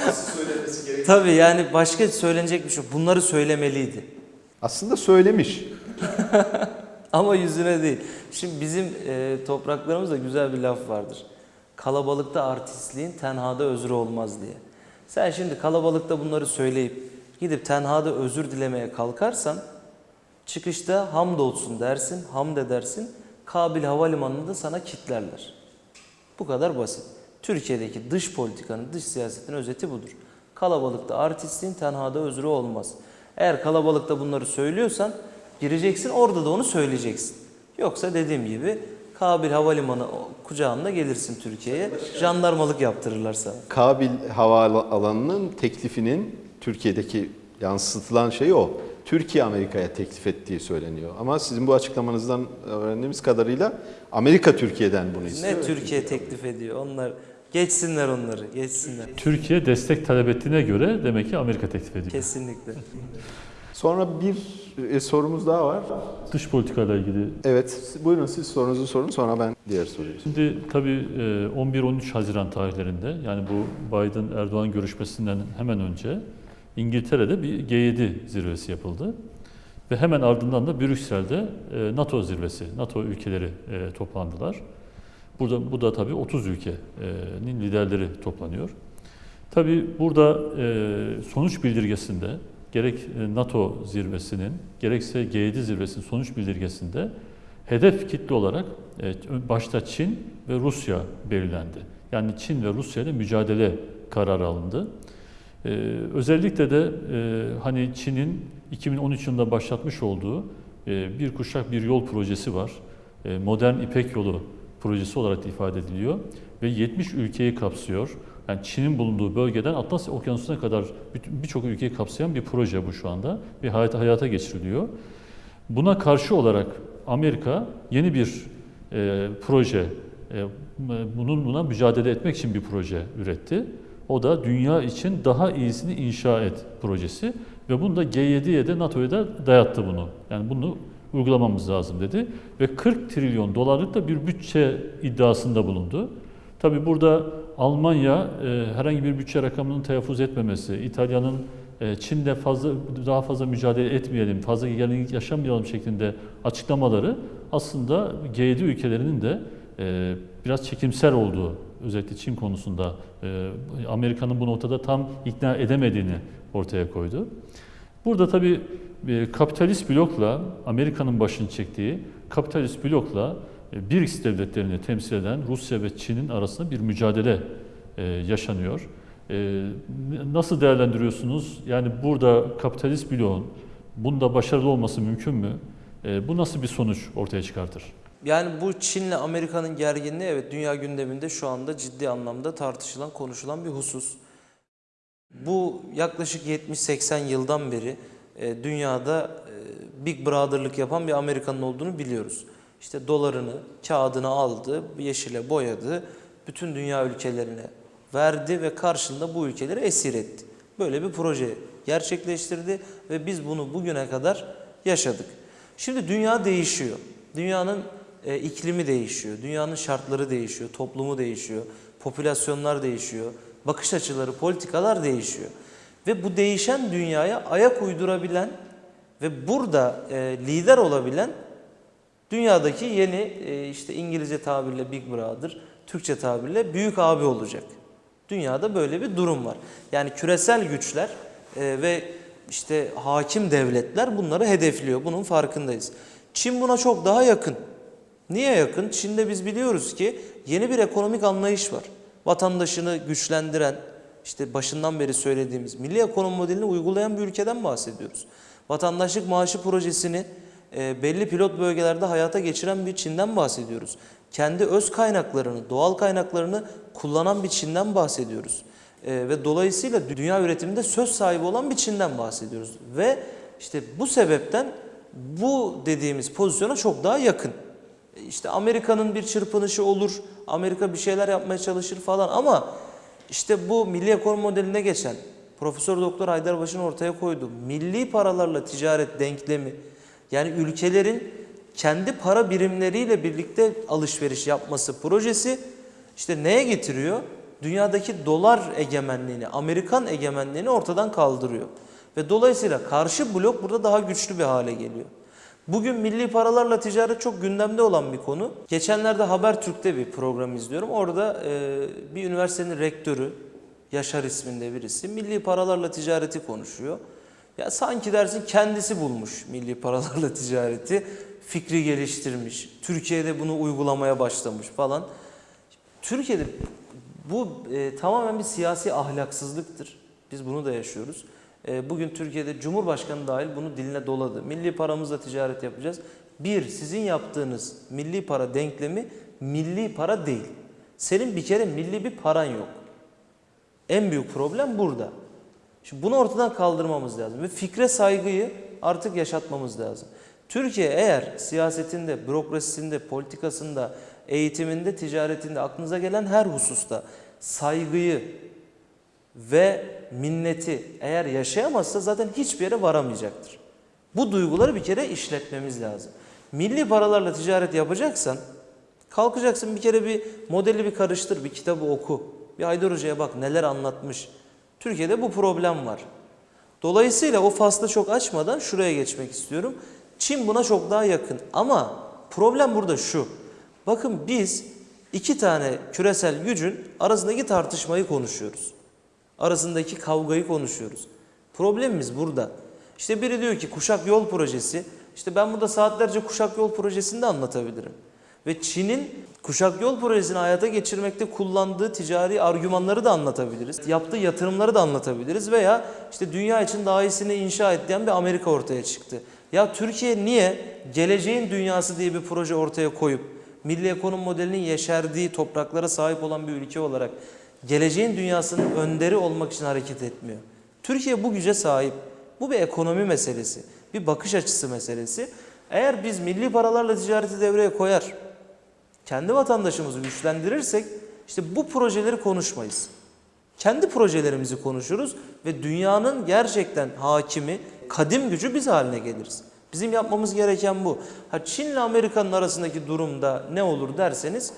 <laughs> Tabii yani başka söylenecek bir şey. yok. Bunları söylemeliydi. Aslında söylemiş. <laughs> Ama yüzüne değil. Şimdi bizim e, topraklarımızda güzel bir laf vardır. Kalabalıkta artistliğin tenhada özrü olmaz diye. Sen şimdi kalabalıkta bunları söyleyip gidip tenhada özür dilemeye kalkarsan çıkışta hamdolsun dersin, hamd edersin. Kabil Havalimanı'nda da sana kitlerler. Bu kadar basit. Türkiye'deki dış politikanın, dış siyasetin özeti budur. Kalabalıkta artistliğin tenhada özrü olmaz. Eğer kalabalıkta bunları söylüyorsan gireceksin orada da onu söyleyeceksin. Yoksa dediğim gibi Kabil Havalimanı kucağında gelirsin Türkiye'ye. Jandarmalık yaptırırlar sana. Kabil havaalanının teklifinin Türkiye'deki yansıtılan şey o. Türkiye Amerika'ya teklif ettiği söyleniyor. Ama sizin bu açıklamanızdan öğrendiğimiz kadarıyla Amerika Türkiye'den bunu istiyor. Ne Türkiye teklif ediyor? Onlar geçsinler onları, geçsinler. Türkiye destek talep ettiğine göre demek ki Amerika teklif ediyor. Kesinlikle. <laughs> Sonra bir e, sorumuz daha var. Dış politikayla ilgili. Evet, buyurun siz sorunuzu sorun sonra ben diğer soruyu. Şimdi tabii e, 11-13 Haziran tarihlerinde yani bu Biden-Erdoğan görüşmesinden hemen önce İngiltere'de bir G7 zirvesi yapıldı. Ve hemen ardından da Brüksel'de e, NATO zirvesi, NATO ülkeleri e, toplandılar. Burada bu da tabii 30 ülkenin liderleri toplanıyor. Tabii burada e, sonuç bildirgesinde gerek e, NATO zirvesinin gerekse G7 zirvesinin sonuç bildirgesinde hedef kitle olarak e, başta Çin ve Rusya belirlendi. Yani Çin ve Rusya ile mücadele kararı alındı. Ee, özellikle de e, hani Çin'in 2013 yılında başlatmış olduğu e, bir kuşak bir yol projesi var. E, modern İpek Yolu projesi olarak ifade ediliyor ve 70 ülkeyi kapsıyor. Yani Çin'in bulunduğu bölgeden Atlas Okyanusu'na kadar birçok ülkeyi kapsayan bir proje bu şu anda ve hayata, hayata geçiriliyor. Buna karşı olarak Amerika yeni bir e, proje, e, bunun buna mücadele etmek için bir proje üretti. O da dünya için daha iyisini inşa et projesi ve bunu da G7'ye de NATO'ya da dayattı bunu. Yani bunu uygulamamız lazım dedi ve 40 trilyon dolarlık da bir bütçe iddiasında bulundu. Tabi burada Almanya e, herhangi bir bütçe rakamının telaffuz etmemesi, İtalya'nın e, Çin'de fazla daha fazla mücadele etmeyelim, fazla gerginlik yaşamayalım şeklinde açıklamaları aslında G7 ülkelerinin de e, biraz çekimser olduğu, özellikle Çin konusunda e, Amerika'nın bu noktada tam ikna edemediğini ortaya koydu. Burada tabii e, kapitalist blokla Amerika'nın başını çektiği kapitalist blokla BRICS devletlerini temsil eden Rusya ve Çin'in arasında bir mücadele e, yaşanıyor. E, Nasıl değerlendiriyorsunuz? Yani burada kapitalist bloğun bunda başarılı olması mümkün mü? E, Bu nasıl bir sonuç ortaya çıkartır? Yani bu Çin'le Amerika'nın gerginliği evet dünya gündeminde şu anda ciddi anlamda tartışılan, konuşulan bir husus. Bu yaklaşık 70-80 yıldan beri e, dünyada e, Big Brother'lık yapan bir Amerika'nın olduğunu biliyoruz. İşte dolarını, kağıdını aldı, yeşile boyadı, bütün dünya ülkelerine verdi ve karşılığında bu ülkeleri esir etti. Böyle bir proje gerçekleştirdi ve biz bunu bugüne kadar yaşadık. Şimdi dünya değişiyor. Dünyanın e, iklimi değişiyor, dünyanın şartları değişiyor, toplumu değişiyor, popülasyonlar değişiyor, bakış açıları, politikalar değişiyor. Ve bu değişen dünyaya ayak uydurabilen ve burada e, lider olabilen dünyadaki yeni e, işte İngilizce tabirle Big Brother, Türkçe tabirle büyük abi olacak. Dünyada böyle bir durum var. Yani küresel güçler e, ve işte hakim devletler bunları hedefliyor. Bunun farkındayız. Çin buna çok daha yakın. Niye yakın? Çin'de biz biliyoruz ki yeni bir ekonomik anlayış var. Vatandaşını güçlendiren, işte başından beri söylediğimiz milli ekonomi modelini uygulayan bir ülkeden bahsediyoruz. Vatandaşlık maaşı projesini e, belli pilot bölgelerde hayata geçiren bir Çin'den bahsediyoruz. Kendi öz kaynaklarını, doğal kaynaklarını kullanan bir Çin'den bahsediyoruz. E, ve dolayısıyla dünya üretiminde söz sahibi olan bir Çin'den bahsediyoruz. Ve işte bu sebepten bu dediğimiz pozisyona çok daha yakın. E, İşte Amerika'nın bir çırpınışı olur, Amerika bir şeyler yapmaya çalışır falan ama işte bu milli ekonomi modeline geçen Profesör Doktor Haydarbaş'ın ortaya koyduğu milli paralarla ticaret denklemi yani ülkelerin kendi para birimleriyle birlikte alışveriş yapması projesi işte neye getiriyor? Dünyadaki dolar egemenliğini, Amerikan egemenliğini ortadan kaldırıyor. Ve dolayısıyla karşı blok burada daha güçlü bir hale geliyor. Bugün milli paralarla ticaret çok gündemde olan bir konu. Geçenlerde Habertürk'te bir program izliyorum. Orada e, bir üniversitenin rektörü, Yaşar isminde birisi, milli paralarla ticareti konuşuyor. Ya sanki dersin kendisi bulmuş milli paralarla <laughs> ticareti, fikri geliştirmiş, Türkiye'de bunu uygulamaya başlamış falan. Türkiye'de bu e, tamamen bir siyasi ahlaksızlıktır. Biz bunu da yaşıyoruz. E, bugün Türkiye'de Cumhurbaşkanı dahil bunu diline doladı. Milli paramızla ticaret yapacağız. Bir, sizin yaptığınız milli para denklemi milli para değil. Senin bir kere milli bir paran yok. En büyük problem burada. Şimdi bunu ortadan kaldırmamız lazım ve fikre saygıyı artık yaşatmamız lazım. Türkiye eğer siyasetinde, bürokrasisinde, politikasında, eğitiminde, ticaretinde aklınıza gelen her hususta saygıyı ve minneti eğer yaşayamazsa zaten hiçbir yere varamayacaktır. Bu duyguları bir kere işletmemiz lazım. Milli paralarla ticaret yapacaksan kalkacaksın bir kere bir modeli bir karıştır, bir kitabı oku. Bir Haydar Hoca'ya bak neler anlatmış. Türkiye'de bu problem var. Dolayısıyla o faslı çok açmadan şuraya geçmek istiyorum. Çin buna çok daha yakın ama problem burada şu. Bakın biz iki tane küresel gücün arasındaki tartışmayı konuşuyoruz. arasındaki kavgayı konuşuyoruz. Problemimiz burada. İşte biri diyor ki kuşak yol projesi. İşte ben burada saatlerce kuşak yol projesini de anlatabilirim. Ve Çin'in kuşak yol projesini hayata geçirmekte kullandığı ticari argümanları da anlatabiliriz. Yaptığı yatırımları da anlatabiliriz veya işte dünya için daha iyisini inşa et diyen bir Amerika ortaya çıktı. Ya Türkiye niye geleceğin dünyası diye bir proje ortaya koyup milli ekonomi modelinin yeşerdiği topraklara sahip olan bir ülke olarak geleceğin dünyasının önderi olmak için hareket etmiyor? Türkiye bu güce sahip. Bu bir ekonomi meselesi, bir bakış açısı meselesi. Eğer biz milli paralarla ticareti devreye koyar, kendi vatandaşımızı güçlendirirsek işte bu projeleri konuşmayız. Kendi projelerimizi konuşuruz ve dünyanın gerçekten hakimi, kadim gücü biz haline geliriz. Bizim yapmamız gereken bu. Ha Çin ile Amerika'nın arasındaki durumda ne olur derseniz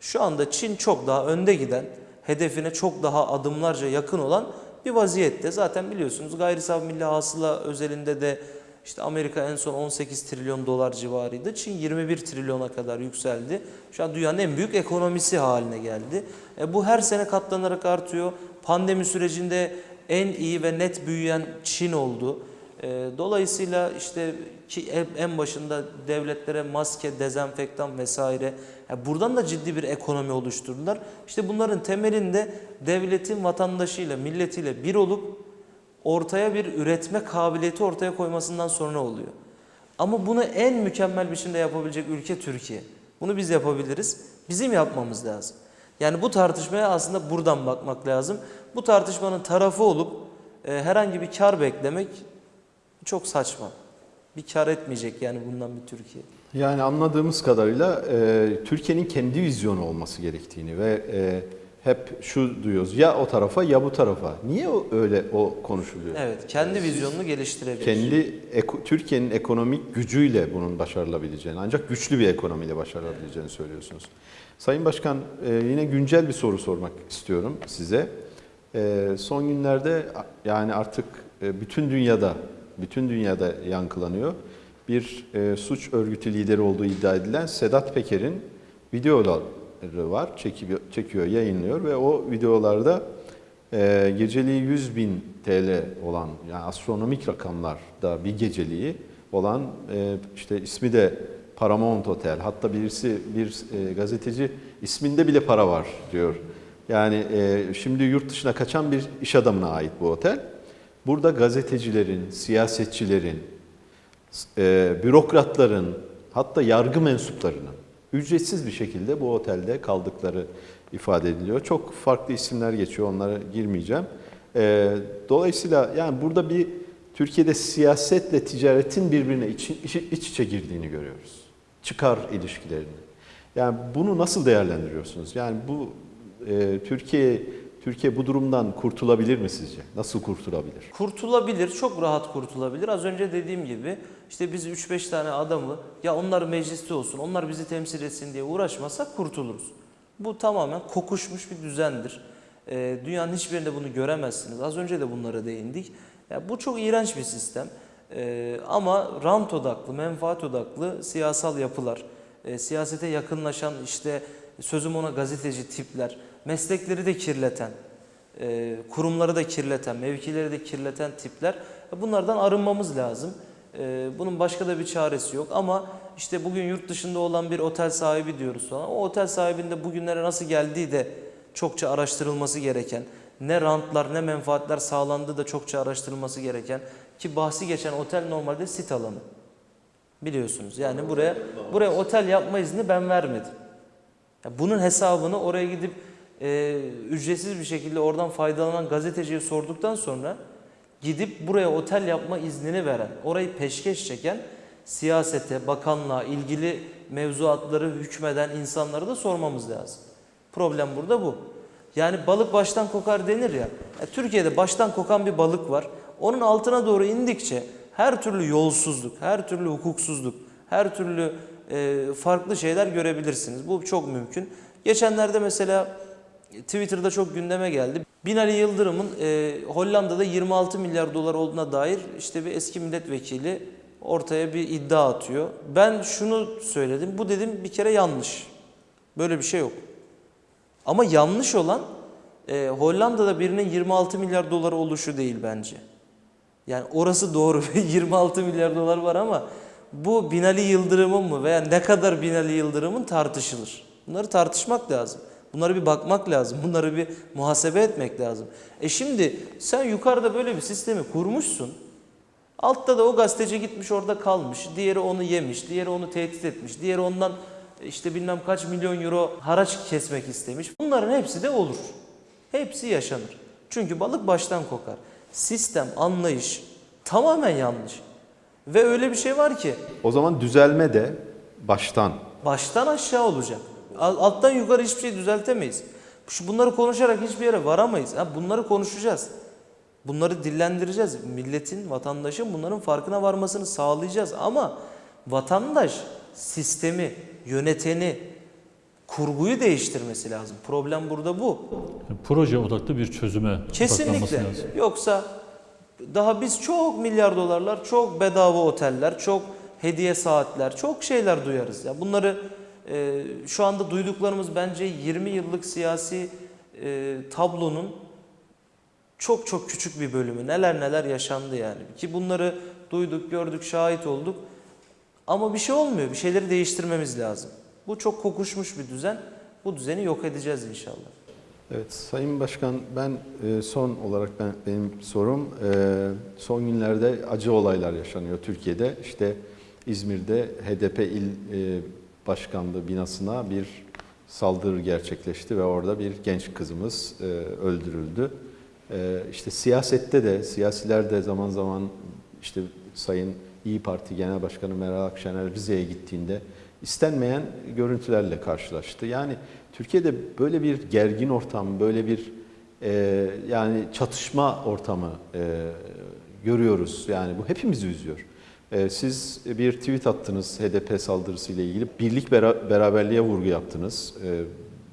şu anda Çin çok daha önde giden, hedefine çok daha adımlarca yakın olan bir vaziyette. Zaten biliyorsunuz gayri milli hasıla özelinde de işte Amerika en son 18 trilyon dolar civarıydı. Çin 21 trilyona kadar yükseldi. Şu an dünyanın en büyük ekonomisi haline geldi. E bu her sene katlanarak artıyor. Pandemi sürecinde en iyi ve net büyüyen Çin oldu. E, dolayısıyla işte ki en- başında devletlere maske, dezenfektan vesaire ya buradan da ciddi bir ekonomi oluşturdular. İşte bunların temelinde devletin vatandaşıyla, milletiyle bir olup ortaya bir üretme kabiliyeti ortaya koymasından sonra oluyor. Ama bunu en mükemmel biçimde yapabilecek ülke Türkiye. Bunu biz yapabiliriz. Bizim yapmamız lazım. Yani bu tartışmaya aslında buradan bakmak lazım. Bu tartışmanın tarafı olup e, herhangi bir kar beklemek çok saçma. Bir kar etmeyecek yani bundan bir Türkiye. Yani anladığımız kadarıyla e, Türkiye'nin kendi vizyonu olması gerektiğini ve e, hep şu duyuyoruz ya o tarafa ya bu tarafa. Niye o, öyle o konuşuluyor? Evet, kendi vizyonunu geliştirebilir. Kendi eko- Türkiye'nin ekonomik gücüyle bunun başarılabileceğini ancak güçlü bir ekonomiyle başarılabileceğini söylüyorsunuz. Sayın Başkan e, yine güncel bir soru sormak istiyorum size. E, son günlerde yani artık e, bütün dünyada bütün dünyada yankılanıyor. Bir suç örgütü lideri olduğu iddia edilen Sedat Peker'in videoları var. Çekiyor, çekiyor, yayınlıyor ve o videolarda e, geceliği 100 bin TL olan yani astronomik rakamlarda bir geceliği olan e, işte ismi de Paramount Otel. Hatta birisi bir e, gazeteci isminde bile para var diyor. Yani e, şimdi yurt dışına kaçan bir iş adamına ait bu otel. Burada gazetecilerin, siyasetçilerin, e, bürokratların hatta yargı mensuplarının ücretsiz bir şekilde bu otelde kaldıkları ifade ediliyor. Çok farklı isimler geçiyor onlara girmeyeceğim. E, dolayısıyla yani burada bir Türkiye'de siyasetle ticaretin birbirine iç, iç, iç içe girdiğini görüyoruz. Çıkar ilişkilerini. Yani bunu nasıl değerlendiriyorsunuz? Yani bu e, Türkiye Türkiye bu durumdan kurtulabilir mi sizce? Nasıl kurtulabilir? Kurtulabilir, çok rahat kurtulabilir. Az önce dediğim gibi işte biz 3-5 tane adamı ya onlar mecliste olsun, onlar bizi temsil etsin diye uğraşmasak kurtuluruz. Bu tamamen kokuşmuş bir düzendir. Ee, dünyanın hiçbirinde bunu göremezsiniz. Az önce de bunlara değindik. Ya bu çok iğrenç bir sistem. Ee, ama rant odaklı, menfaat odaklı siyasal yapılar, e, siyasete yakınlaşan işte sözüm ona gazeteci tipler, meslekleri de kirleten, e, kurumları da kirleten, mevkileri de kirleten tipler. Bunlardan arınmamız lazım. E, bunun başka da bir çaresi yok ama işte bugün yurt dışında olan bir otel sahibi diyoruz sonra. O otel sahibinde bugünlere nasıl geldiği de çokça araştırılması gereken, ne rantlar ne menfaatler sağlandığı da çokça araştırılması gereken ki bahsi geçen otel normalde sit alanı. Biliyorsunuz yani buraya buraya otel yapma izni ben vermedim. Ya bunun hesabını oraya gidip e, ücretsiz bir şekilde oradan faydalanan gazeteciye sorduktan sonra gidip buraya otel yapma iznini veren, orayı peşkeş çeken siyasete, bakanlığa, ilgili mevzuatları hükmeden insanlara da sormamız lazım. Problem burada bu. Yani balık baştan kokar denir ya. ya Türkiye'de baştan kokan bir balık var. Onun altına doğru indikçe her türlü yolsuzluk, her türlü hukuksuzluk, her türlü e, farklı şeyler görebilirsiniz. Bu çok mümkün. Geçenlerde mesela Twitter'da çok gündeme geldi. Binali Yıldırım'ın e, Hollanda'da 26 milyar dolar olduğuna dair işte bir eski milletvekili ortaya bir iddia atıyor. Ben şunu söyledim. Bu dedim bir kere yanlış. Böyle bir şey yok. Ama yanlış olan e, Hollanda'da birinin 26 milyar doları oluşu değil bence. Yani orası doğru 26 <laughs> milyar dolar var ama bu Binali Yıldırım'ın mı veya ne kadar Binali Yıldırım'ın tartışılır. Bunları tartışmak lazım. Bunlara bir bakmak lazım. <laughs> Bunları bir muhasebe etmek lazım. E şimdi sen yukarıda böyle bir sistemi kurmuşsun. Altta da o gazeteci gitmiş orada kalmış. Diğeri onu yemiş. Diğeri onu tehdit etmiş. Diğeri ondan işte bilmem kaç milyon euro haraç kesmek istemiş. Bunların hepsi de olur. Hepsi yaşanır. Çünkü balık baştan kokar. Sistem, anlayış tamamen yanlış. Ve öyle bir şey var ki O zaman düzelme de baştan. baştan aşağı olacak. Al- Alttan yukarı hiçbir şey düzeltemeyiz. Şu bunları konuşarak hiçbir yere varamayız. Ha, bunları konuşacağız. Bunları dillendireceğiz. Milletin, vatandaşın bunların farkına varmasını sağlayacağız. Ama vatandaş sistemi, yöneteni, kurguyu değiştirmesi lazım. Problem burada bu. Proje odaklı bir çözüme Kesinlikle. lazım. Yoksa daha biz çok milyar dolarlar, çok bedava oteller, çok hediye saatler, çok şeyler duyarız. Ya bunları e, şu anda duyduklarımız bence 20 yıllık siyasi e, tablonun çok çok küçük bir bölümü. Neler neler yaşandı yani. Ki bunları duyduk, gördük, şahit olduk. Ama bir şey olmuyor. Bir şeyleri değiştirmemiz lazım. Bu çok kokuşmuş bir düzen. Bu düzeni yok edeceğiz inşallah. Evet Sayın Başkan ben e, son olarak ben benim sorum e, son günlerde acı olaylar yaşanıyor Türkiye'de. İşte İzmir'de HDP il e, başkanlığı binasına bir saldırı gerçekleşti ve orada bir genç kızımız öldürüldü. İşte siyasette de siyasiler de zaman zaman işte Sayın İyi Parti Genel Başkanı Meral Akşener Rize'ye gittiğinde istenmeyen görüntülerle karşılaştı. Yani Türkiye'de böyle bir gergin ortam, böyle bir e, yani çatışma ortamı e, görüyoruz. Yani bu hepimizi üzüyor. E, siz bir tweet attınız HDP saldırısı ile ilgili. Birlik bera- beraberliğe vurgu yaptınız. E,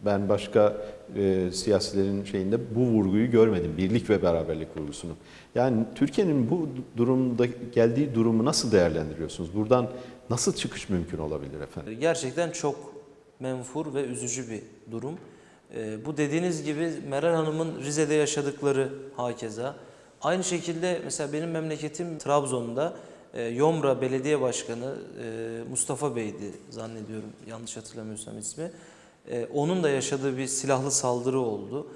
ben başka e, siyasilerin şeyinde bu vurguyu görmedim. Birlik ve beraberlik vurgusunu. Yani Türkiye'nin bu durumda geldiği durumu nasıl değerlendiriyorsunuz? Buradan nasıl çıkış mümkün olabilir efendim? Gerçekten çok menfur ve üzücü bir durum. Ee, bu dediğiniz gibi Meral Hanım'ın Rize'de yaşadıkları hakeza. Aynı şekilde mesela benim memleketim Trabzon'da e, Yomra Belediye Başkanı e, Mustafa Bey'di zannediyorum yanlış hatırlamıyorsam ismi. E, onun da yaşadığı bir silahlı saldırı oldu.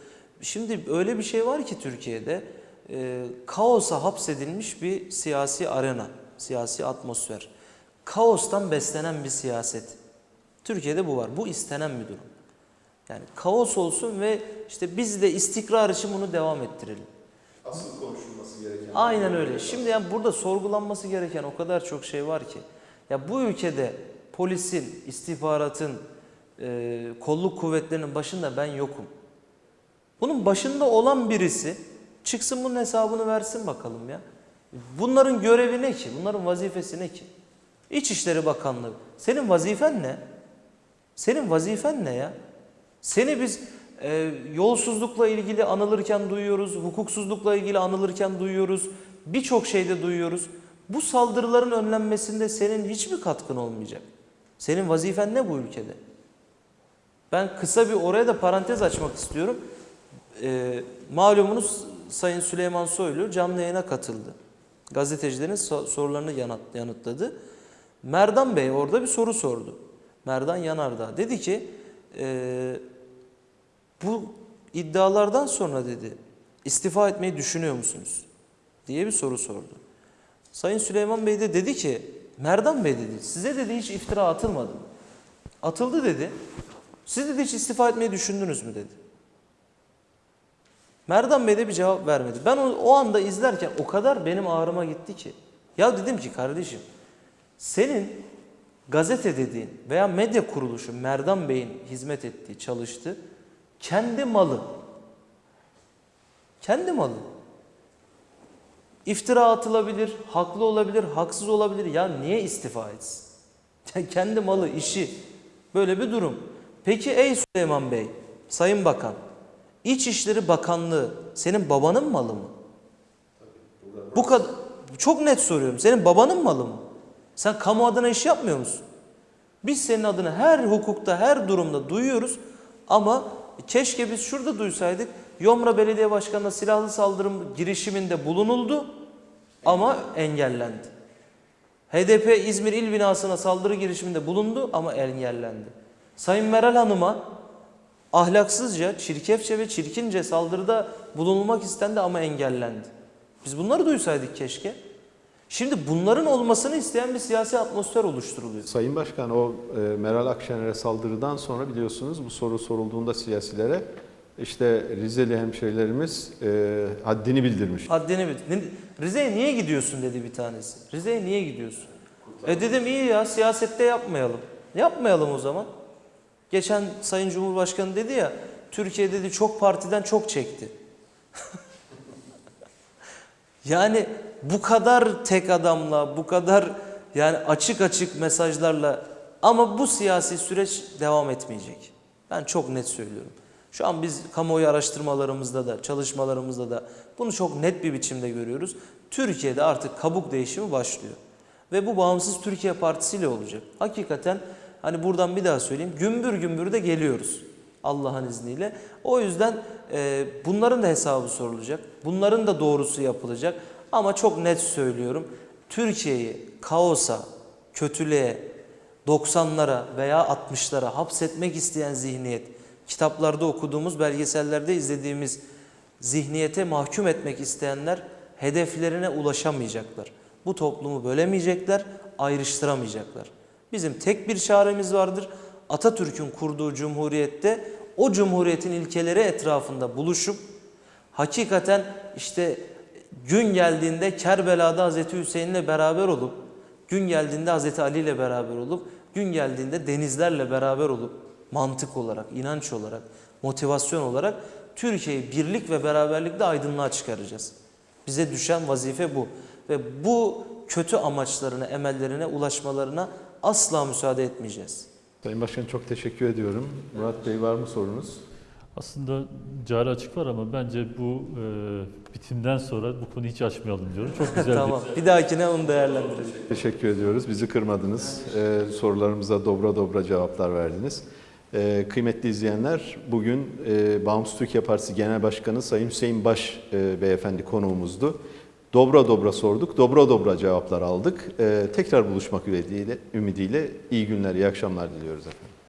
Şimdi öyle bir şey var ki Türkiye'de e, kaosa hapsedilmiş bir siyasi arena, siyasi atmosfer. Kaostan beslenen bir siyaset. Türkiye'de bu var. Bu istenen bir durum. Yani kaos olsun ve işte biz de istikrar için bunu devam ettirelim. Asıl konuşulması gereken Aynen öyle. Şimdi yani burada sorgulanması gereken o kadar çok şey var ki. Ya bu ülkede polisin, istihbaratın, e, kolluk kuvvetlerinin başında ben yokum. Bunun başında olan birisi çıksın bunun hesabını versin bakalım ya. Bunların görevi ne ki? Bunların vazifesi ne ki? İçişleri Bakanlığı. Senin vazifen ne? Senin vazifen ne ya? Seni biz e, yolsuzlukla ilgili anılırken duyuyoruz, hukuksuzlukla ilgili anılırken duyuyoruz, birçok şeyde duyuyoruz. Bu saldırıların önlenmesinde senin hiçbir katkın olmayacak. Senin vazifen ne bu ülkede? Ben kısa bir oraya da parantez açmak istiyorum. E, malumunuz Sayın Süleyman Soylu canlı yayına katıldı. Gazetecilerin so- sorularını yanıt, yanıtladı. Merdan Bey orada bir soru sordu. Merdan Yanardağ dedi ki e, bu iddialardan sonra dedi istifa etmeyi düşünüyor musunuz? diye bir soru sordu. Sayın Süleyman Bey de dedi ki Merdan Bey dedi size dedi hiç iftira atılmadı? Atıldı dedi. Siz dedi hiç istifa etmeyi düşündünüz mü dedi. Merdan Bey de bir cevap vermedi. Ben o, o anda izlerken o kadar benim ağrıma gitti ki. Ya dedim ki kardeşim senin gazete dediğin veya medya kuruluşu Merdan Bey'in hizmet ettiği, çalıştığı kendi malı. Kendi malı. İftira atılabilir, haklı olabilir, haksız olabilir. Ya niye istifa etsin? <laughs> Kendi malı, işi. Böyle bir durum. Peki ey Süleyman Bey, Sayın Bakan, İçişleri Bakanlığı senin babanın malı mı? Bu kadar çok net soruyorum. Senin babanın malı mı? Sen kamu adına iş yapmıyor musun? Biz senin adını her hukukta, her durumda duyuyoruz ama keşke biz şurada duysaydık. Yomra Belediye Başkanı'na silahlı saldırı girişiminde bulunuldu ama engellendi. HDP İzmir İl binasına saldırı girişiminde bulundu ama engellendi. Sayın Meral Hanım'a ahlaksızca, çirkefçe ve çirkince saldırıda bulunulmak istendi ama engellendi. Biz bunları duysaydık keşke. Şimdi bunların olmasını isteyen bir siyasi atmosfer oluşturuluyor. Sayın Başkan o e, Meral Akşener'e saldırıdan sonra biliyorsunuz bu soru sorulduğunda siyasilere işte Rizeli hemşehrilerimiz e, haddini bildirmiş. Haddini bil. Ne- Rize'ye niye gidiyorsun dedi bir tanesi. Rize'ye niye gidiyorsun? E dedim iyi ya siyasette yapmayalım. Yapmayalım o zaman. Geçen Sayın Cumhurbaşkanı dedi ya Türkiye dedi çok partiden çok çekti. <laughs> yani bu kadar tek adamla, bu kadar yani açık açık mesajlarla ama bu siyasi süreç devam etmeyecek. Ben çok net söylüyorum. Şu an biz kamuoyu araştırmalarımızda da, çalışmalarımızda da bunu çok net bir biçimde görüyoruz. Türkiye'de artık kabuk değişimi başlıyor. Ve bu Bağımsız Türkiye Partisi ile olacak. Hakikaten hani buradan bir daha söyleyeyim. Gümbür gümbür de geliyoruz. Allah'ın izniyle. O yüzden e, bunların da hesabı sorulacak. Bunların da doğrusu yapılacak. Ama çok net söylüyorum. Türkiye'yi kaosa, kötülüğe, 90'lara veya 60'lara hapsetmek isteyen zihniyet, kitaplarda okuduğumuz, belgesellerde izlediğimiz zihniyete mahkum etmek isteyenler hedeflerine ulaşamayacaklar. Bu toplumu bölemeyecekler, ayrıştıramayacaklar. Bizim tek bir çaremiz vardır. Atatürk'ün kurduğu cumhuriyette o cumhuriyetin ilkeleri etrafında buluşup hakikaten işte gün geldiğinde Kerbela'da Hazreti Hüseyin'le beraber olup, gün geldiğinde Hazreti Ali ile beraber olup, gün geldiğinde denizlerle beraber olup mantık olarak, inanç olarak, motivasyon olarak Türkiye'yi birlik ve beraberlikle aydınlığa çıkaracağız. Bize düşen vazife bu. Ve bu kötü amaçlarına, emellerine ulaşmalarına asla müsaade etmeyeceğiz. Sayın Başkan çok teşekkür ediyorum. Murat Bey var mı sorunuz? Aslında cari açık var ama bence bu e, bitimden sonra bu konuyu hiç açmayalım diyorum. Çok güzel <laughs> tamam. Bir dahakine onu değerlendirelim. Teşekkür ediyoruz. Bizi kırmadınız. Ee, sorularımıza dobra dobra cevaplar verdiniz. Ee, kıymetli izleyenler, bugün e, Bağımsız Türkiye Partisi Genel Başkanı Sayın Hüseyin Baş e, beyefendi konuğumuzdu. Dobra dobra sorduk, dobra dobra cevaplar aldık. Ee, tekrar buluşmak ümidiyle, ümidiyle iyi günler, iyi akşamlar diliyoruz efendim.